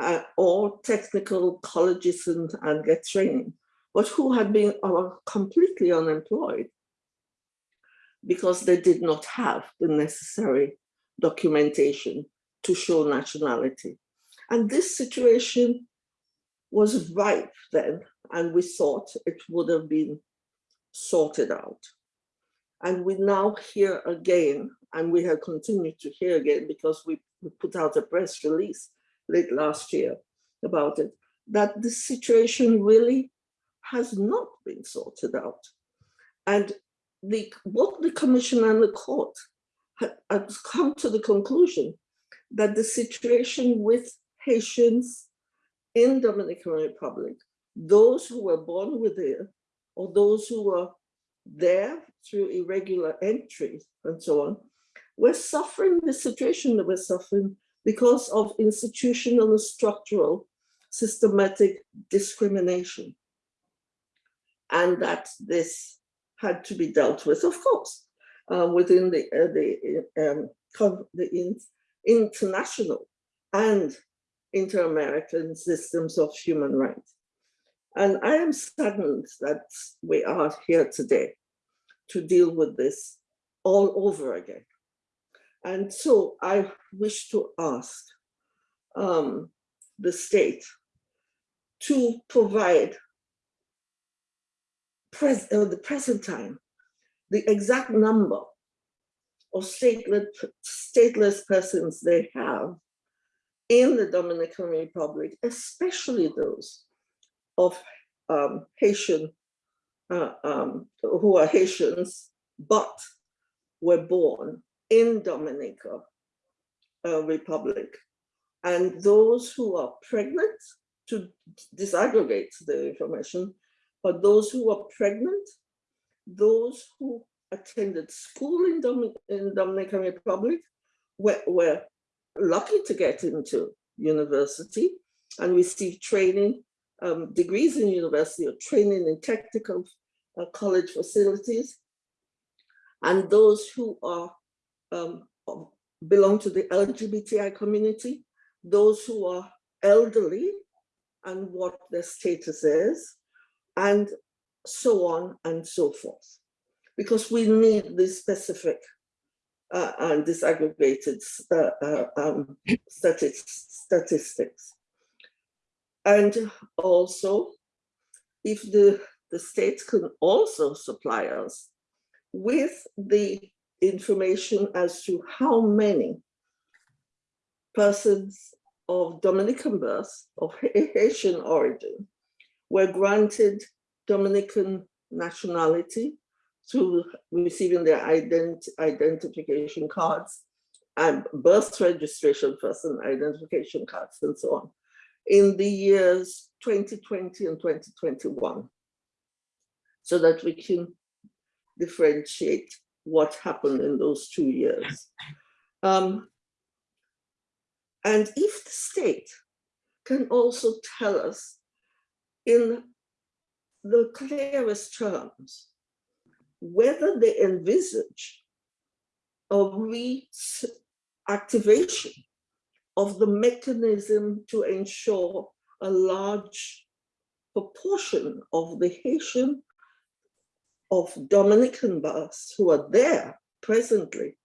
uh, or technical colleges and, and get training, but who had been uh, completely unemployed because they did not have the necessary documentation to show nationality. And this situation was ripe then, and we thought it would have been sorted out. And we now hear again, and we have continued to hear again because we, we put out a press release late last year about it, that the situation really has not been sorted out. And the, the commission and the court had come to the conclusion that the situation with Haitians in Dominican Republic, those who were born with it, or those who were there through irregular entry and so on, were suffering the situation that we're suffering because of institutional and structural systematic discrimination. And that this had to be dealt with, of course, uh, within the, uh, the, um, the in, international and inter-American systems of human rights. And I am saddened that we are here today to deal with this all over again. And so I wish to ask um, the state to provide pres uh, the present time the exact number of stateless, stateless persons they have in the Dominican Republic, especially those of um, Haitian, uh, um, who are Haitians, but were born in Dominica uh, Republic. And those who are pregnant, to disaggregate the information, but those who are pregnant, those who attended school in, Domin in Dominican Republic were, were lucky to get into university and receive training, um, degrees in university or training in technical uh, college facilities. And those who are um, belong to the LGBTI community, those who are elderly and what their status is, and so on and so forth. Because we need this specific uh, and disaggregated uh, uh, um, statistics. And also, if the, the state can also supply us with the information as to how many persons of Dominican birth, of Haitian origin, were granted Dominican nationality through receiving their ident identification cards and birth registration person identification cards and so on in the years 2020 and 2021 so that we can differentiate what happened in those two years. Um, and if the state can also tell us in the clearest terms whether they envisage a reactivation of the mechanism to ensure a large proportion of the Haitian of Dominican births who are there presently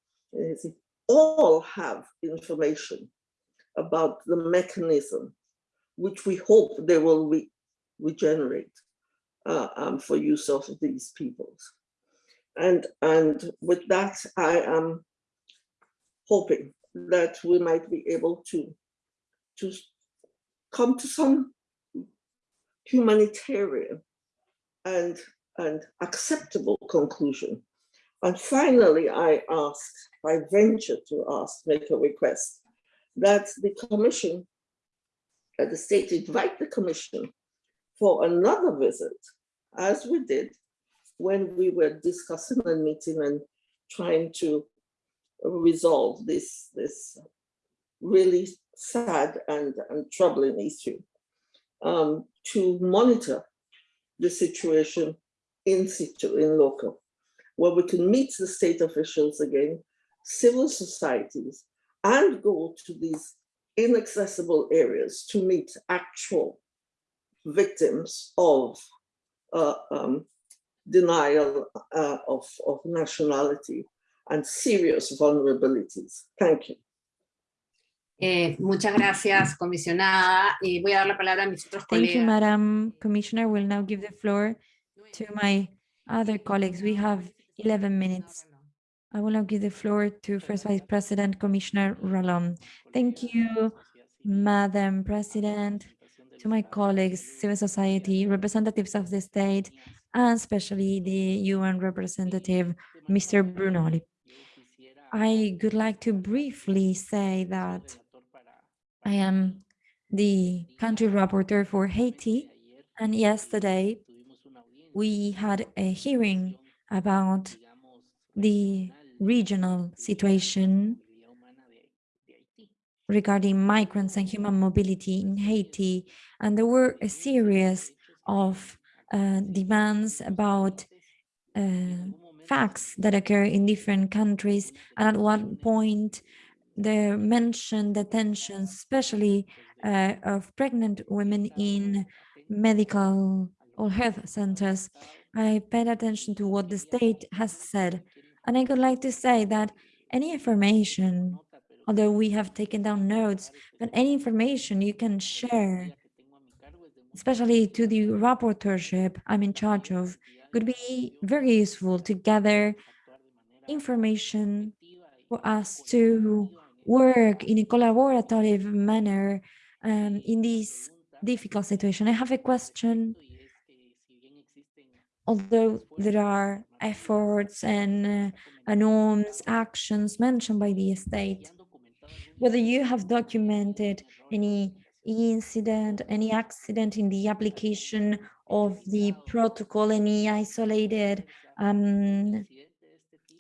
all have information about the mechanism which we hope they will re regenerate uh, um, for use of these peoples. And, and with that, I am hoping that we might be able to, to come to some humanitarian and and acceptable conclusion. And finally, I ask, I venture to ask, make a request that the commission, that the state invite the commission for another visit, as we did when we were discussing and meeting and trying to resolve this, this really sad and, and troubling issue, um, to monitor the situation in situ, in local, where we can meet the state officials again, civil societies, and go to these inaccessible areas to meet actual victims of uh, um, denial uh, of, of nationality and serious vulnerabilities. Thank you. Eh, muchas gracias, comisionada. Y voy a dar la palabra a mis otros Thank colegas. you, Madam Commissioner. We'll now give the floor to my other colleagues. We have 11 minutes. I will now give the floor to First Vice President Commissioner Ralón. Thank you, Madam President, to my colleagues, civil society, representatives of the state, and especially the UN representative, Mr. Brunori. I would like to briefly say that I am the country rapporteur for Haiti, and yesterday we had a hearing about the regional situation regarding migrants and human mobility in Haiti. And there were a series of uh, demands about uh, facts that occur in different countries. And at one point, they mentioned the tensions, especially uh, of pregnant women in medical or health centers. I paid attention to what the state has said. And I would like to say that any information, although we have taken down notes, but any information you can share, especially to the rapporteurship I'm in charge of, would be very useful to gather information for us to work in a collaborative manner um, in this difficult situation. I have a question. Although there are efforts and uh, norms, actions mentioned by the state, whether you have documented any incident, any accident in the application of the protocol, any isolated um,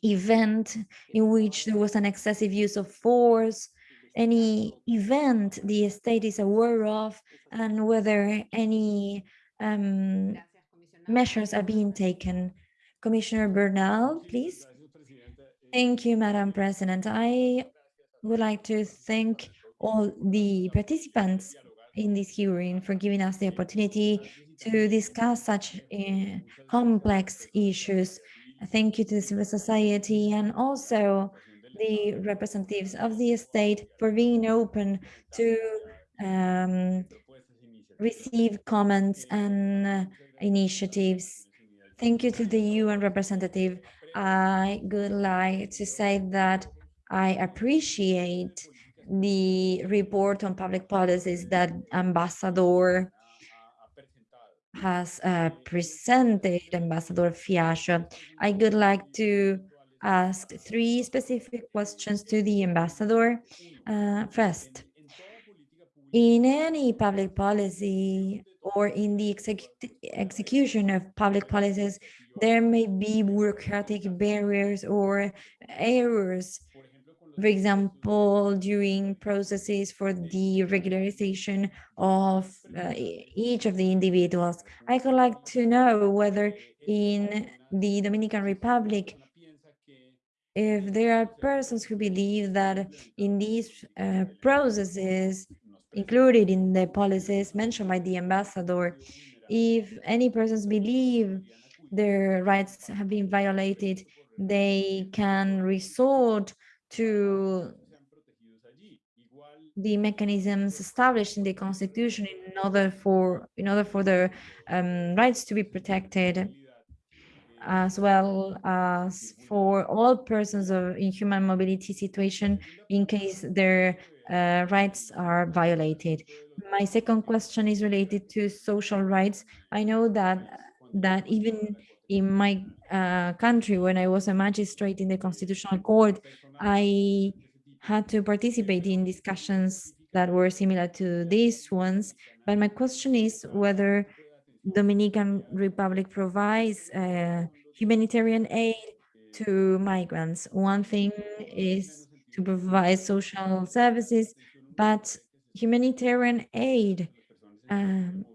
event in which there was an excessive use of force, any event the state is aware of, and whether any um, measures are being taken. Commissioner Bernal, please. Thank you, Madam President. I would like to thank all the participants in this hearing for giving us the opportunity to discuss such uh, complex issues. Thank you to the civil society and also the representatives of the state for being open to um, receive comments and uh, initiatives. Thank you to the UN representative. I would like to say that I appreciate the report on public policies that Ambassador has uh, presented, Ambassador Fiallo. I would like to ask three specific questions to the ambassador. Uh, first, in any public policy or in the exec execution of public policies, there may be bureaucratic barriers or errors. For example, during processes for the regularization of uh, each of the individuals. I would like to know whether in the Dominican Republic, if there are persons who believe that in these uh, processes, included in the policies mentioned by the ambassador. If any persons believe their rights have been violated, they can resort to the mechanisms established in the constitution in order for in order for their um, rights to be protected as well as for all persons of in human mobility situation in case their uh, rights are violated. My second question is related to social rights. I know that that even in my uh, country, when I was a magistrate in the Constitutional Court, I had to participate in discussions that were similar to these ones. But my question is whether Dominican Republic provides uh, humanitarian aid to migrants. One thing is to provide social services, but humanitarian aid um,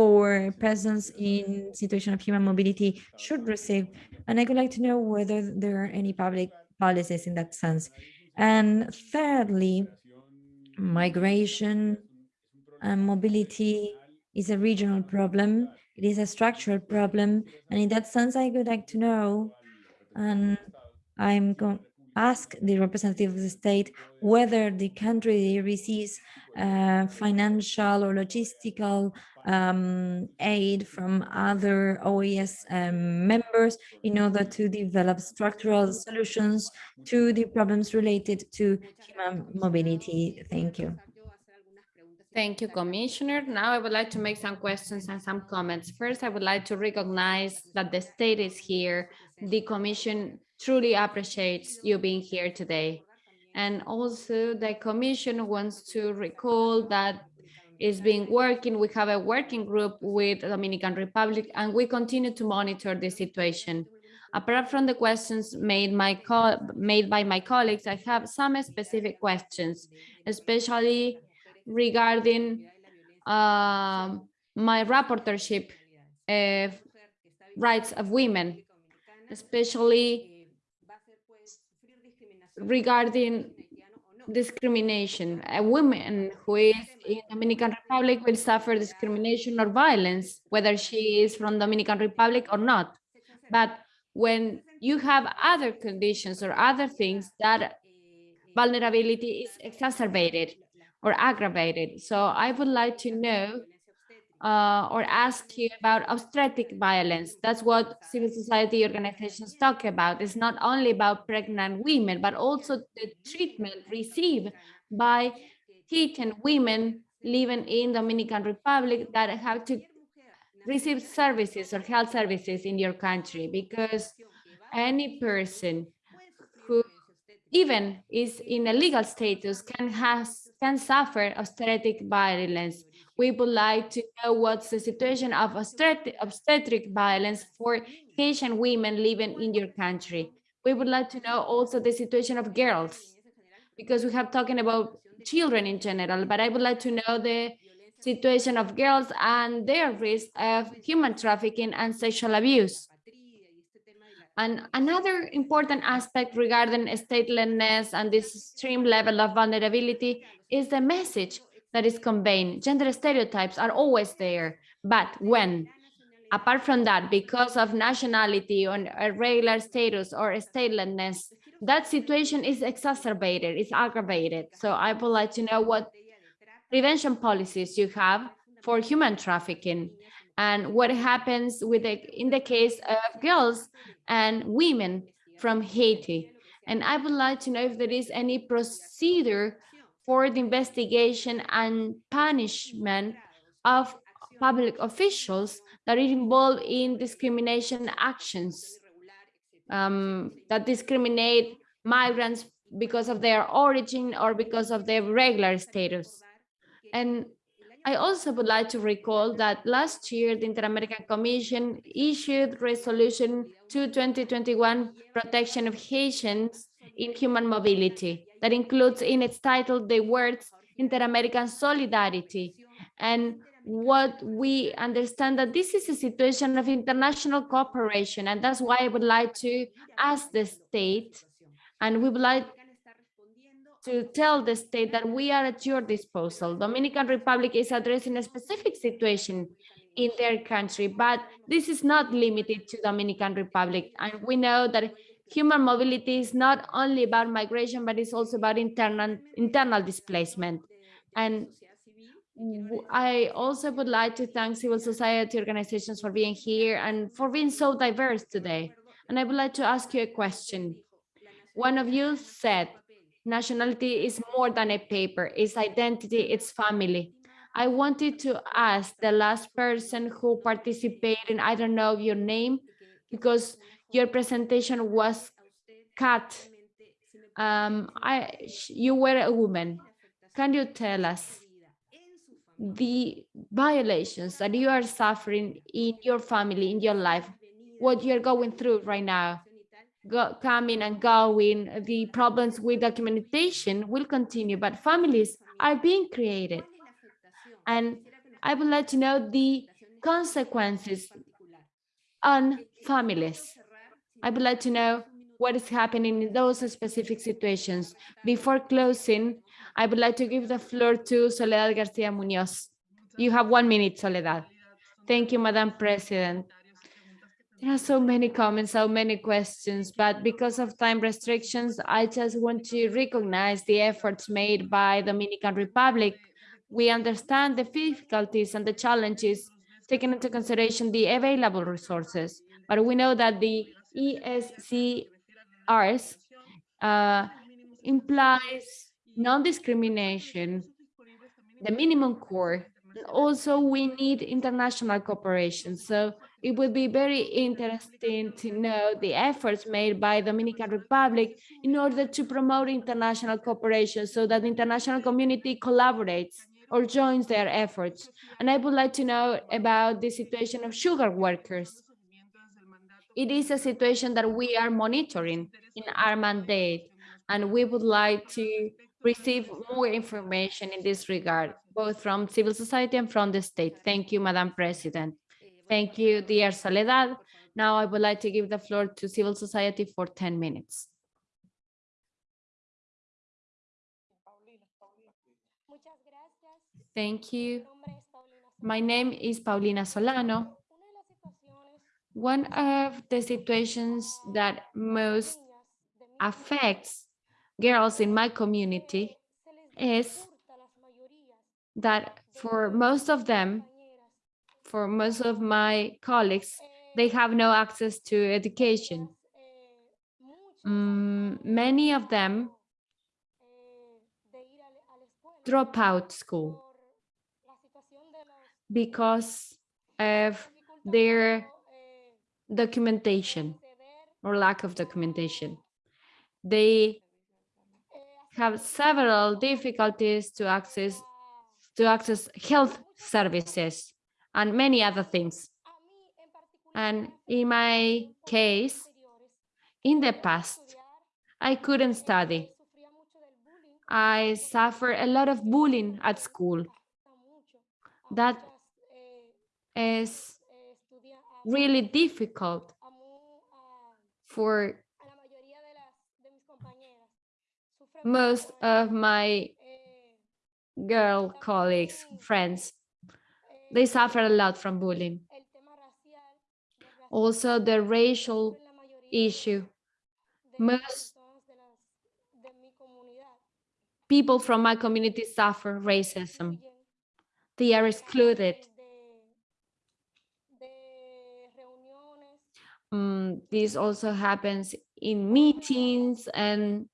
for persons in situation of human mobility should receive. And I would like to know whether there are any public policies in that sense. And thirdly, migration and mobility is a regional problem. It is a structural problem. And in that sense, I would like to know, and I'm going ask the representative of the state whether the country receives uh, financial or logistical um, aid from other OAS um, members in order to develop structural solutions to the problems related to human mobility. Thank you. Thank you, Commissioner. Now I would like to make some questions and some comments. First, I would like to recognize that the state is here. The Commission truly appreciates you being here today. And also the commission wants to recall that it's been working. We have a working group with the Dominican Republic and we continue to monitor the situation. Apart from the questions made, my made by my colleagues, I have some specific questions, especially regarding uh, my rapporteurship of rights of women, especially regarding discrimination. A woman who is in Dominican Republic will suffer discrimination or violence, whether she is from Dominican Republic or not. But when you have other conditions or other things that vulnerability is exacerbated or aggravated. So I would like to know uh, or ask you about obstetric violence. That's what civil society organizations talk about. It's not only about pregnant women, but also the treatment received by Haitian women living in Dominican Republic that have to receive services or health services in your country because any person who even is in a legal status can has can suffer obstetric violence. We would like to know what's the situation of obstetric, violence for Haitian women living in your country. We would like to know also the situation of girls because we have talking about children in general, but I would like to know the situation of girls and their risk of human trafficking and sexual abuse. And another important aspect regarding statelessness and this extreme level of vulnerability is the message that is conveyed. Gender stereotypes are always there, but when, apart from that, because of nationality or irregular status or statelessness, that situation is exacerbated, it's aggravated. So I would like to know what prevention policies you have for human trafficking and what happens with the, in the case of girls and women from Haiti. And I would like to know if there is any procedure for the investigation and punishment of public officials that are involved in discrimination actions um, that discriminate migrants because of their origin or because of their regular status. And I also would like to recall that last year, the Inter-American Commission issued Resolution 2-2021 Protection of Haitians in Human Mobility that includes in its title the words Inter-American Solidarity. And what we understand that this is a situation of international cooperation, and that's why I would like to ask the state, and we would like to tell the state that we are at your disposal. Dominican Republic is addressing a specific situation in their country, but this is not limited to Dominican Republic. And we know that human mobility is not only about migration, but it's also about internal, internal displacement. And I also would like to thank civil society organizations for being here and for being so diverse today. And I would like to ask you a question. One of you said nationality is more than a paper, it's identity, it's family. I wanted to ask the last person who participated, I don't know your name, because your presentation was cut. Um, I, you were a woman. Can you tell us the violations that you are suffering in your family, in your life, what you're going through right now? go, coming and going, the problems with documentation will continue, but families are being created. And I would like to know the consequences on families. I would like to know what is happening in those specific situations. Before closing, I would like to give the floor to Soledad Garcia Munoz. You have one minute, Soledad. Thank you, Madam President. There are so many comments, so many questions, but because of time restrictions, I just want to recognize the efforts made by Dominican Republic. We understand the difficulties and the challenges, taking into consideration the available resources, but we know that the ESCRs uh, implies non-discrimination, the minimum core, also we need international cooperation. So it would be very interesting to know the efforts made by Dominican Republic in order to promote international cooperation so that the international community collaborates or joins their efforts. And I would like to know about the situation of sugar workers. It is a situation that we are monitoring in our mandate, and we would like to receive more information in this regard, both from civil society and from the state. Thank you, Madam President. Thank you, dear Soledad. Now I would like to give the floor to civil society for 10 minutes. Thank you. My name is Paulina Solano. One of the situations that most affects girls in my community is that for most of them, for most of my colleagues, they have no access to education. Mm, many of them drop out school because of their documentation or lack of documentation. They have several difficulties to access to access health services and many other things. And in my case, in the past, I couldn't study. I suffered a lot of bullying at school. That is really difficult for most of my girl colleagues, friends. They suffer a lot from bullying. Also, the racial issue. Most people from my community suffer racism. They are excluded. Mm, this also happens in meetings and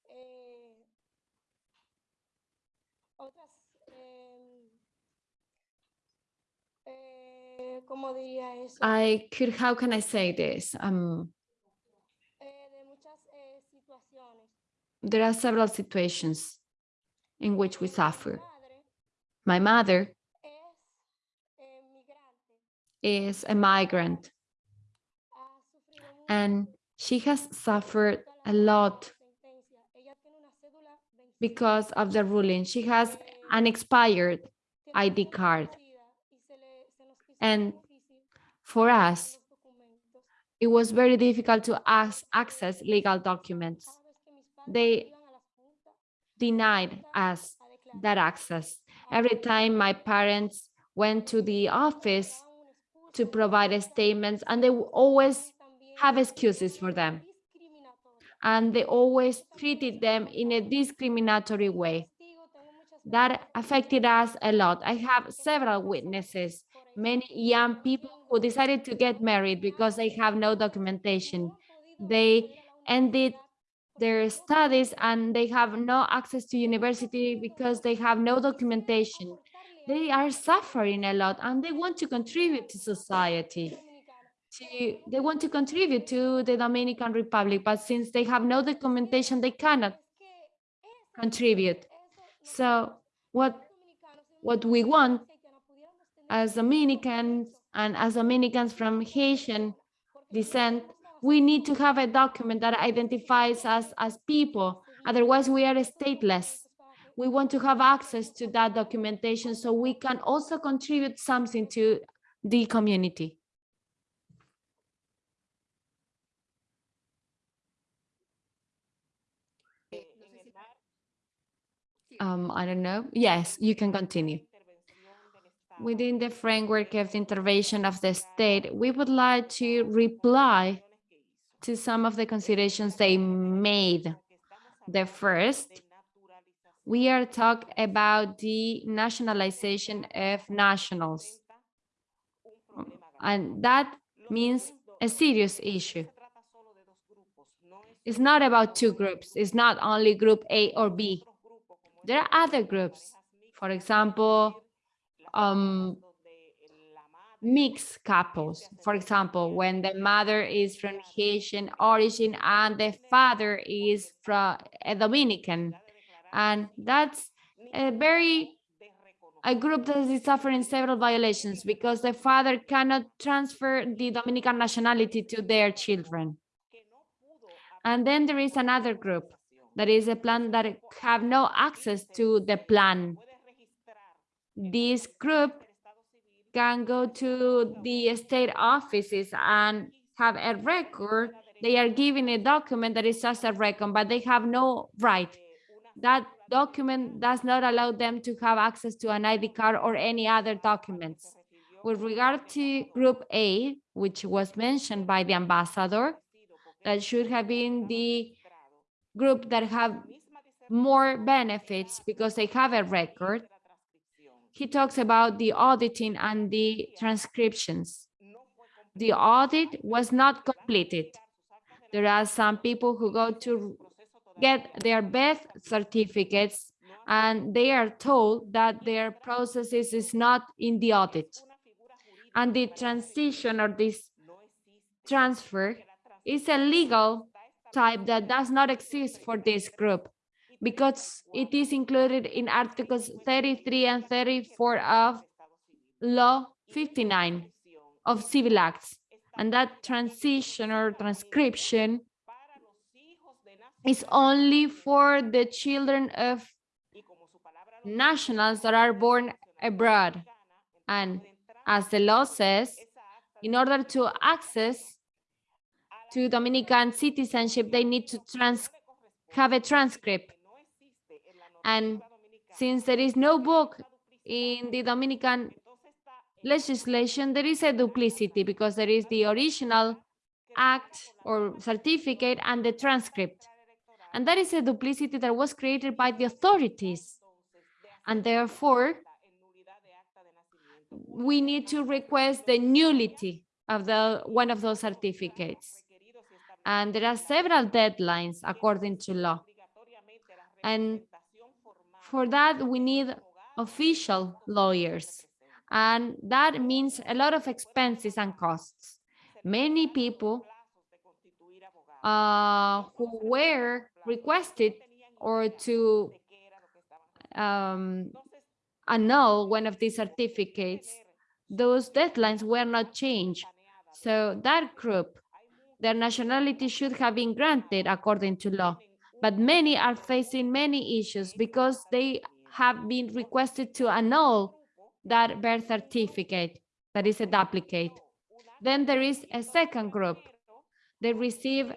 I could, how can I say this? Um, there are several situations in which we suffer. My mother is a migrant and she has suffered a lot because of the ruling. She has an expired ID card. And for us, it was very difficult to ask, access legal documents. They denied us that access. Every time my parents went to the office to provide statements, and they always have excuses for them. And they always treated them in a discriminatory way. That affected us a lot. I have several witnesses, many young people who decided to get married because they have no documentation. They ended their studies and they have no access to university because they have no documentation. They are suffering a lot and they want to contribute to society. To, they want to contribute to the Dominican Republic, but since they have no documentation, they cannot contribute. So what, what we want as Dominicans and as Dominicans from Haitian descent, we need to have a document that identifies us as people. Otherwise, we are stateless. We want to have access to that documentation so we can also contribute something to the community. Um, I don't know. Yes, you can continue. Within the framework of the intervention of the state, we would like to reply to some of the considerations they made. The first, we are talking about the nationalization of nationals. And that means a serious issue. It's not about two groups. It's not only group A or B. There are other groups. For example, um, mixed couples. For example, when the mother is from Haitian origin and the father is from a Dominican. And that's a very a group that is suffering several violations because the father cannot transfer the Dominican nationality to their children. And then there is another group that is a plan that have no access to the plan. This group can go to the state offices and have a record. They are given a document that is just a record, but they have no right. That document does not allow them to have access to an ID card or any other documents. With regard to Group A, which was mentioned by the ambassador, that should have been the group that have more benefits because they have a record. he talks about the auditing and the transcriptions. The audit was not completed. There are some people who go to get their birth certificates and they are told that their processes is not in the audit. And the transition or this transfer is a legal type that does not exist for this group because it is included in articles 33 and 34 of law 59 of civil acts. And that transition or transcription is only for the children of nationals that are born abroad. And as the law says in order to access to Dominican citizenship they need to have a transcript and since there is no book in the Dominican legislation, there is a duplicity because there is the original act or certificate and the transcript. And that is a duplicity that was created by the authorities. And therefore, we need to request the nullity of the one of those certificates. And there are several deadlines according to law. And for that, we need official lawyers. And that means a lot of expenses and costs. Many people uh, who were requested or to um, annul one of these certificates, those deadlines were not changed. So that group, their nationality should have been granted according to law but many are facing many issues because they have been requested to annul that birth certificate that is a duplicate. Then there is a second group. They receive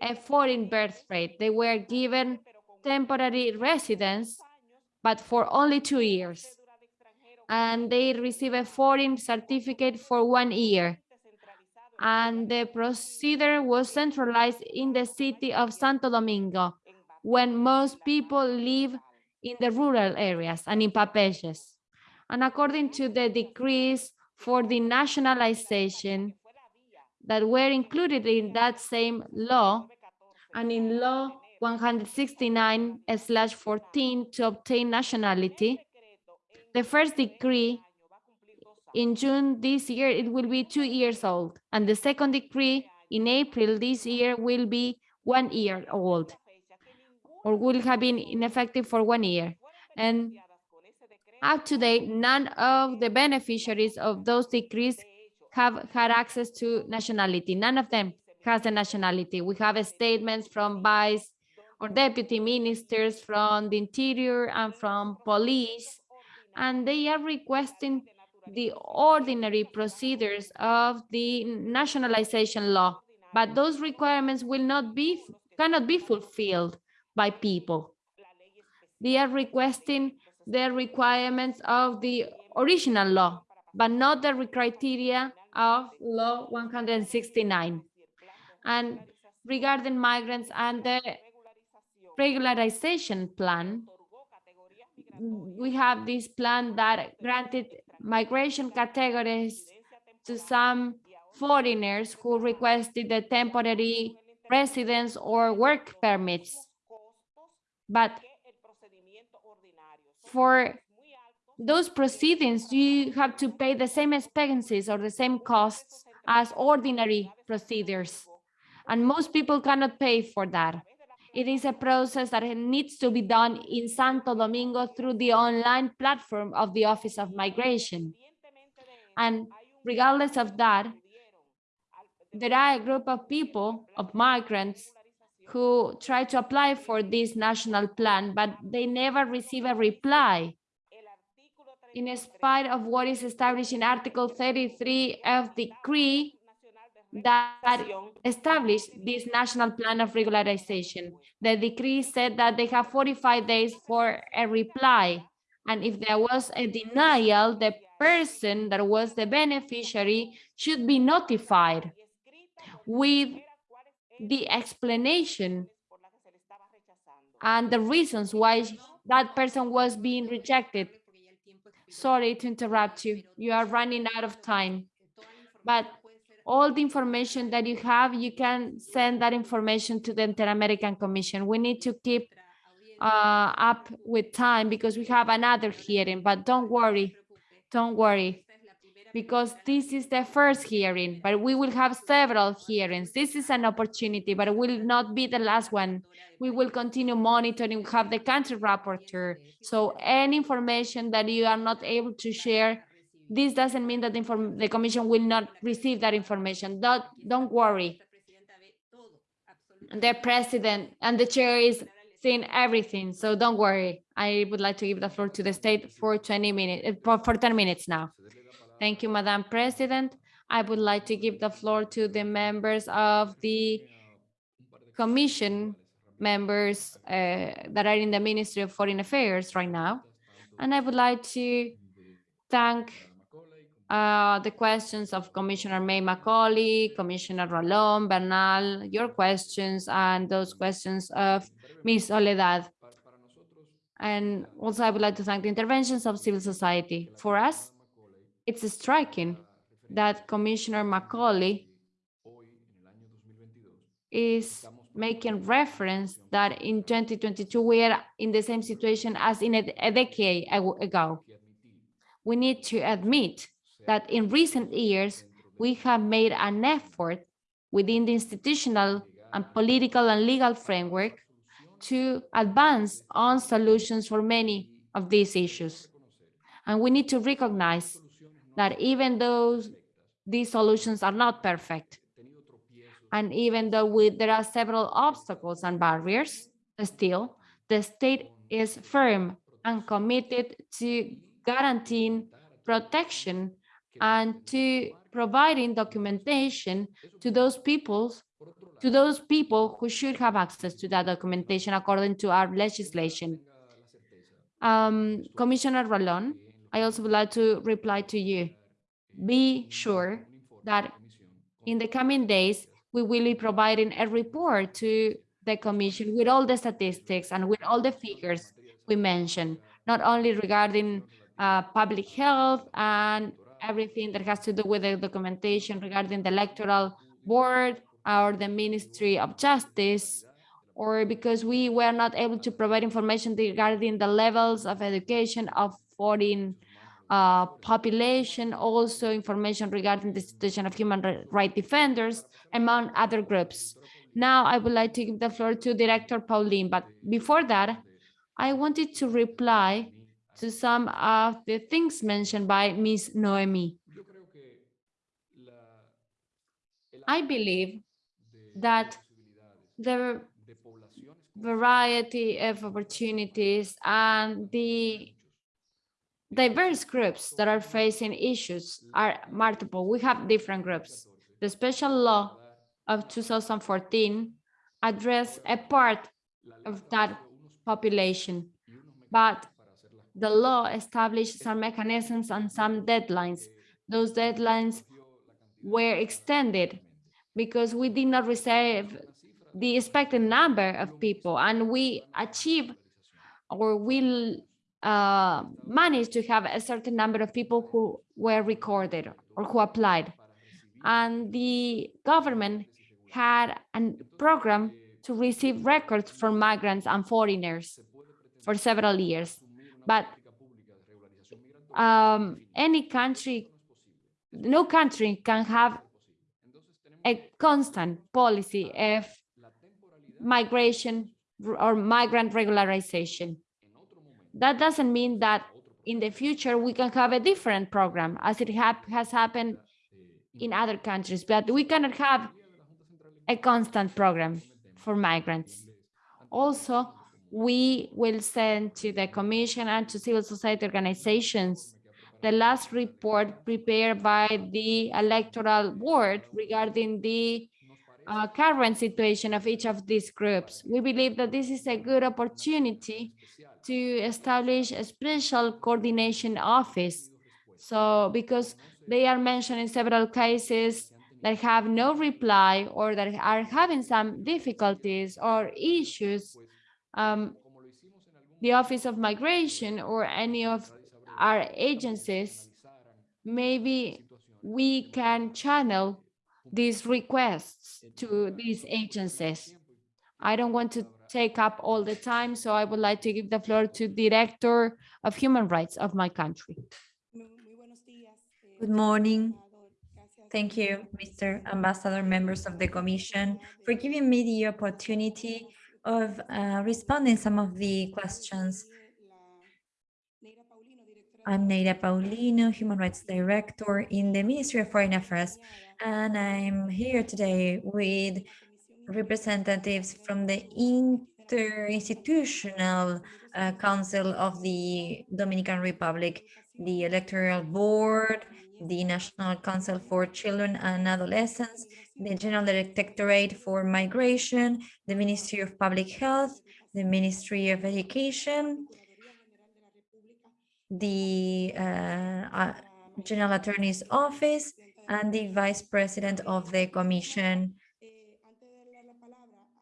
a foreign birth rate. They were given temporary residence, but for only two years. And they receive a foreign certificate for one year and the procedure was centralized in the city of Santo Domingo, when most people live in the rural areas and in bateyes. And according to the decrees for the nationalization that were included in that same law, and in law 169 slash 14 to obtain nationality, the first decree in June this year, it will be two years old. And the second decree in April this year will be one year old or will have been ineffective for one year. And up to date, none of the beneficiaries of those decrees have had access to nationality. None of them has a nationality. We have statements from vice or deputy ministers from the interior and from police, and they are requesting the ordinary procedures of the nationalization law, but those requirements will not be, cannot be fulfilled by people. They are requesting the requirements of the original law, but not the criteria of law 169. And regarding migrants and the regularization plan, we have this plan that granted migration categories to some foreigners who requested the temporary residence or work permits. But for those proceedings, you have to pay the same expenses or the same costs as ordinary procedures. And most people cannot pay for that. It is a process that needs to be done in Santo Domingo through the online platform of the Office of Migration. And regardless of that, there are a group of people, of migrants, who try to apply for this national plan, but they never receive a reply. In spite of what is established in Article 33 of the decree that established this national plan of regularization. The decree said that they have 45 days for a reply. And if there was a denial, the person that was the beneficiary should be notified with the explanation and the reasons why that person was being rejected Sorry to interrupt you. You are running out of time. But all the information that you have, you can send that information to the Inter-American Commission. We need to keep uh, up with time because we have another hearing, but don't worry, don't worry, because this is the first hearing, but we will have several hearings. This is an opportunity, but it will not be the last one. We will continue monitoring, we have the country rapporteur. So any information that you are not able to share, this doesn't mean that the, the commission will not receive that information. Don't, don't worry. The president and the chair is seeing everything, so don't worry. I would like to give the floor to the state for 20 minutes, for, for 10 minutes now. Thank you, Madam President. I would like to give the floor to the members of the commission members uh, that are in the Ministry of Foreign Affairs right now. And I would like to thank uh, the questions of Commissioner May Macaulay, Commissioner Ralón, Bernal, your questions, and those questions of Ms. Soledad. And also I would like to thank the interventions of civil society. For us, it's striking that Commissioner Macaulay is making reference that in 2022 we are in the same situation as in a, a decade ago. We need to admit that in recent years we have made an effort within the institutional and political and legal framework to advance on solutions for many of these issues. And we need to recognize that even though these solutions are not perfect, and even though we, there are several obstacles and barriers, still, the state is firm and committed to guaranteeing protection and to providing documentation to those peoples to those people who should have access to that documentation according to our legislation. Um, Commissioner Ralón, I also would like to reply to you. Be sure that in the coming days, we will be providing a report to the Commission with all the statistics and with all the figures we mentioned, not only regarding uh, public health and everything that has to do with the documentation regarding the electoral board or the Ministry of Justice, or because we were not able to provide information regarding the levels of education of foreign uh, population, also information regarding the situation of human rights defenders, among other groups. Now I would like to give the floor to Director Paulino, but before that, I wanted to reply to some of the things mentioned by Ms. Noemi. I believe that the variety of opportunities and the diverse groups that are facing issues are multiple. We have different groups. The special law of 2014 addressed a part of that population, but the law established some mechanisms and some deadlines. Those deadlines were extended because we did not receive the expected number of people and we achieve or will uh, manage to have a certain number of people who were recorded or who applied. And the government had a program to receive records for migrants and foreigners for several years. But um, any country, no country can have a constant policy of migration or migrant regularization. That doesn't mean that in the future we can have a different program as it has happened in other countries, but we cannot have a constant program for migrants. Also, we will send to the commission and to civil society organizations the last report prepared by the electoral board regarding the uh, current situation of each of these groups. We believe that this is a good opportunity to establish a special coordination office. So because they are mentioned in several cases that have no reply or that are having some difficulties or issues, um, the Office of Migration or any of our agencies, maybe we can channel these requests to these agencies. I don't want to take up all the time, so I would like to give the floor to Director of Human Rights of my country. Good morning. Thank you, Mr. Ambassador, members of the Commission, for giving me the opportunity of uh, responding some of the questions. I'm Neira Paulino, Human Rights Director in the Ministry of Foreign Affairs, and I'm here today with representatives from the Interinstitutional uh, Council of the Dominican Republic, the Electoral Board, the National Council for Children and Adolescents, the General Directorate for Migration, the Ministry of Public Health, the Ministry of Education, the uh, uh, General Attorney's Office, and the Vice President of the Commission.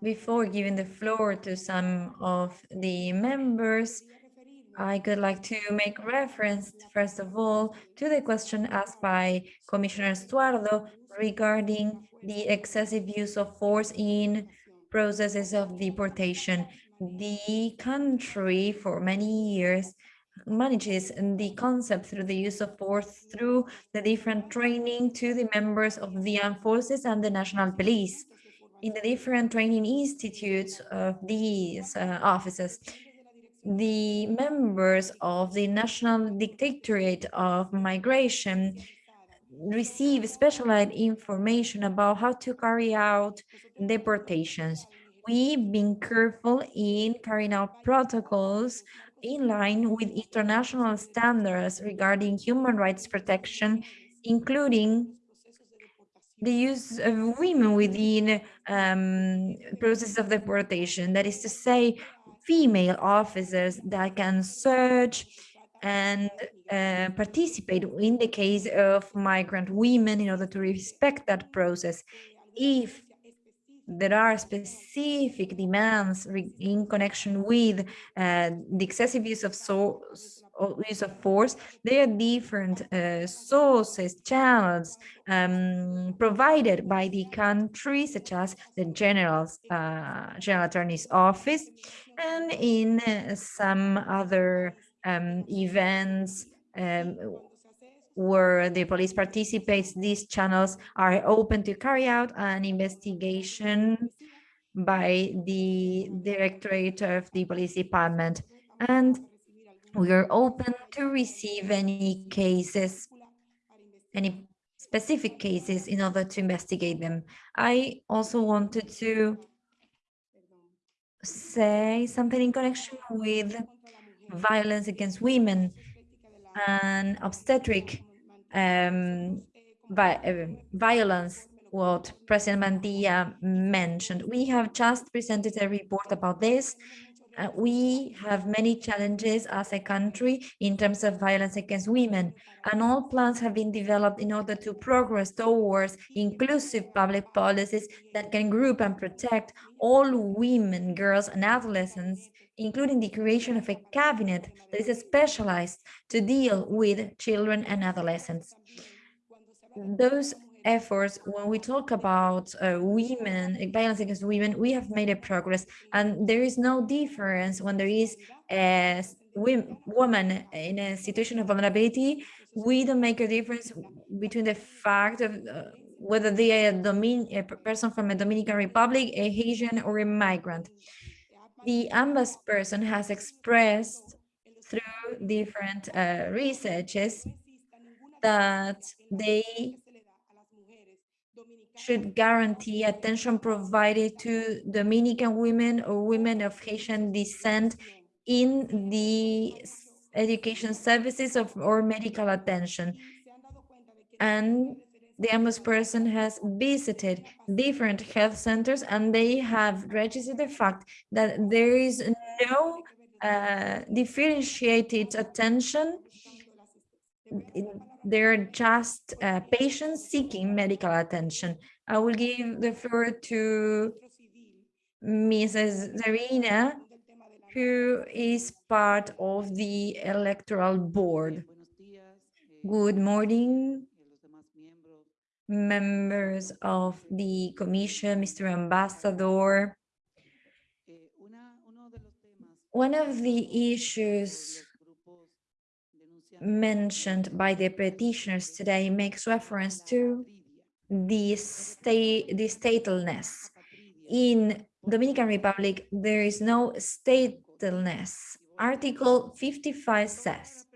Before giving the floor to some of the members, I would like to make reference, first of all, to the question asked by Commissioner Stuardo regarding the excessive use of force in processes of deportation. The country for many years manages the concept through the use of force through the different training to the members of the armed forces and the national police in the different training institutes of these uh, offices the members of the National Directorate of Migration receive specialized information about how to carry out deportations. We've been careful in carrying out protocols in line with international standards regarding human rights protection, including the use of women within um, process of deportation. That is to say, female officers that can search and uh, participate in the case of migrant women in order to respect that process. If there are specific demands in connection with uh, the excessive use of use of force, there are different uh, sources, channels um, provided by the country, such as the general's, uh, general attorney's office, and in uh, some other um, events um, where the police participates, these channels are open to carry out an investigation by the Directorate of the Police Department. And we are open to receive any cases, any specific cases in order to investigate them. I also wanted to say something in connection with violence against women and obstetric um, uh, violence, what President Mantilla mentioned. We have just presented a report about this uh, we have many challenges as a country in terms of violence against women, and all plans have been developed in order to progress towards inclusive public policies that can group and protect all women, girls, and adolescents, including the creation of a cabinet that is specialized to deal with children and adolescents. Those efforts when we talk about uh, women violence against women we have made a progress and there is no difference when there is a woman in a situation of vulnerability we don't make a difference between the fact of uh, whether they are a, a person from a Dominican Republic, a Haitian, or a migrant. The ombudsperson has expressed through different uh, researches that they should guarantee attention provided to Dominican women or women of Haitian descent in the education services of or medical attention. And the ombudsperson has visited different health centers and they have registered the fact that there is no uh, differentiated attention they're just uh, patients seeking medical attention. I will give the floor to Mrs. Zarina, who is part of the electoral board. Good morning, members of the commission, Mr. Ambassador. One of the issues mentioned by the petitioners today makes reference to the state, the statelessness. In Dominican Republic, there is no statelessness. Article 55 says,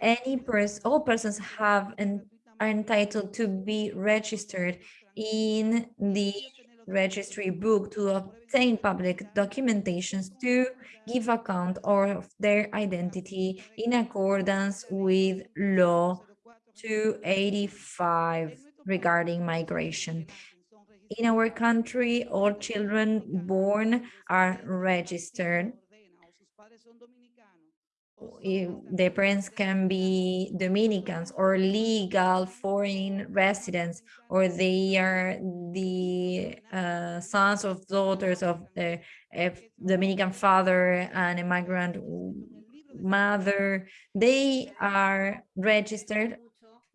any person, all persons have and are entitled to be registered in the registry book to obtain public documentations to give account of their identity in accordance with law 285 regarding migration. In our country, all children born are registered the parents can be Dominicans or legal foreign residents, or they are the uh, sons of daughters of the Dominican father and a migrant mother, they are registered.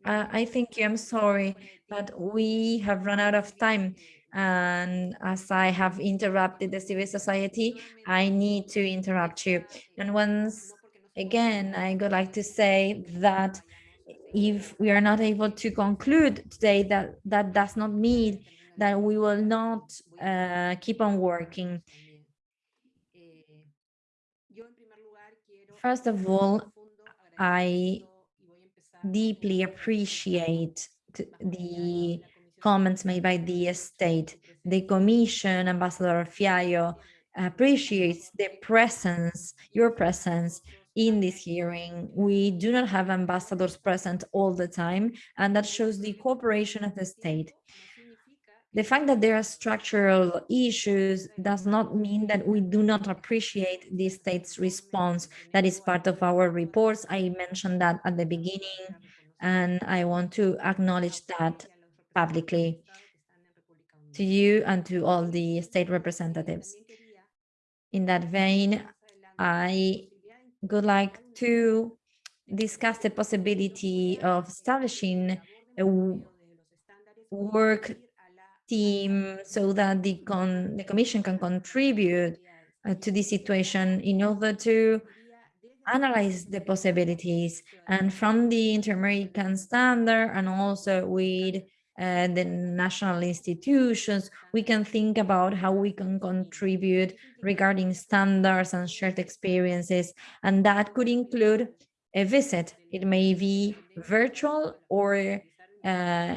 Uh, I think I'm sorry, but we have run out of time. And as I have interrupted the civil society, I need to interrupt you. And once again, I would like to say that if we are not able to conclude today that that does not mean that we will not uh, keep on working. First of all, I deeply appreciate the comments made by the state. The Commission, Ambassador Fiallo, appreciates the presence, your presence in this hearing. We do not have ambassadors present all the time, and that shows the cooperation of the state. The fact that there are structural issues does not mean that we do not appreciate the state's response. That is part of our reports. I mentioned that at the beginning, and I want to acknowledge that publicly to you and to all the state representatives. In that vein, I would like to discuss the possibility of establishing a work team so that the, the commission can contribute uh, to the situation in order to analyze the possibilities. And from the inter-American standard and also with uh, the national institutions, we can think about how we can contribute regarding standards and shared experiences. And that could include a visit. It may be virtual or uh,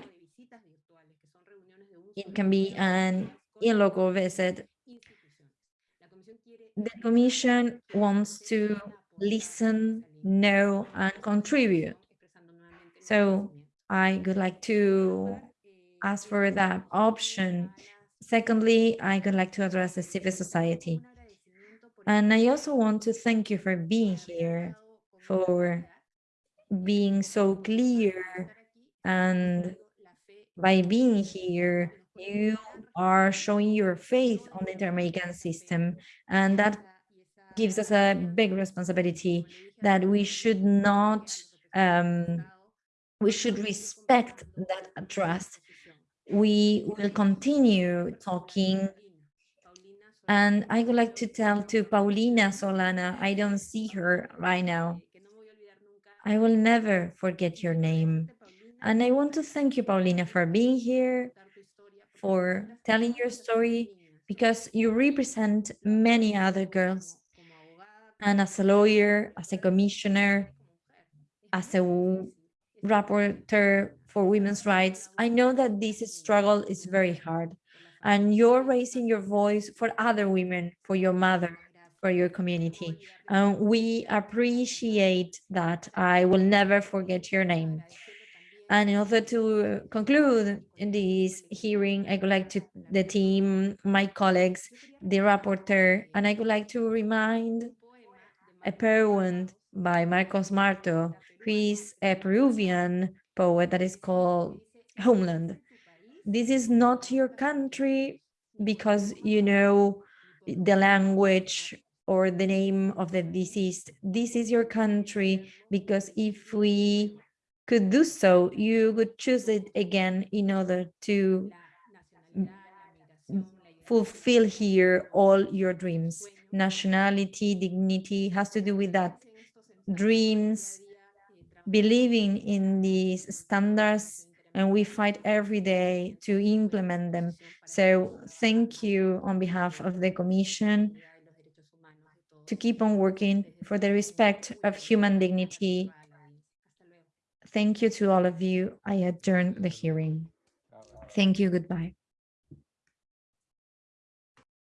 it can be an in-local visit. The Commission wants to listen, know, and contribute. So I would like to ask for that option. Secondly, I would like to address the civil society. And I also want to thank you for being here, for being so clear. And by being here, you are showing your faith on the inter-American system. And that gives us a big responsibility that we should not, um, we should respect that trust we will continue talking. And I would like to tell to Paulina Solana, I don't see her right now. I will never forget your name. And I want to thank you, Paulina, for being here, for telling your story, because you represent many other girls. And as a lawyer, as a commissioner, as a rapporteur for women's rights, I know that this struggle is very hard and you're raising your voice for other women, for your mother, for your community. And we appreciate that. I will never forget your name. And in order to conclude in this hearing, I would like to the team, my colleagues, the rapporteur, and I would like to remind a poem by Marco Martos, who is a Peruvian poet that is called Homeland. This is not your country because you know the language or the name of the deceased. This is your country because if we could do so, you would choose it again in order to fulfill here all your dreams. Nationality, dignity has to do with that. Dreams, believing in these standards, and we fight every day to implement them. So thank you on behalf of the Commission to keep on working for the respect of human dignity. Thank you to all of you. I adjourn the hearing. Thank you. Goodbye.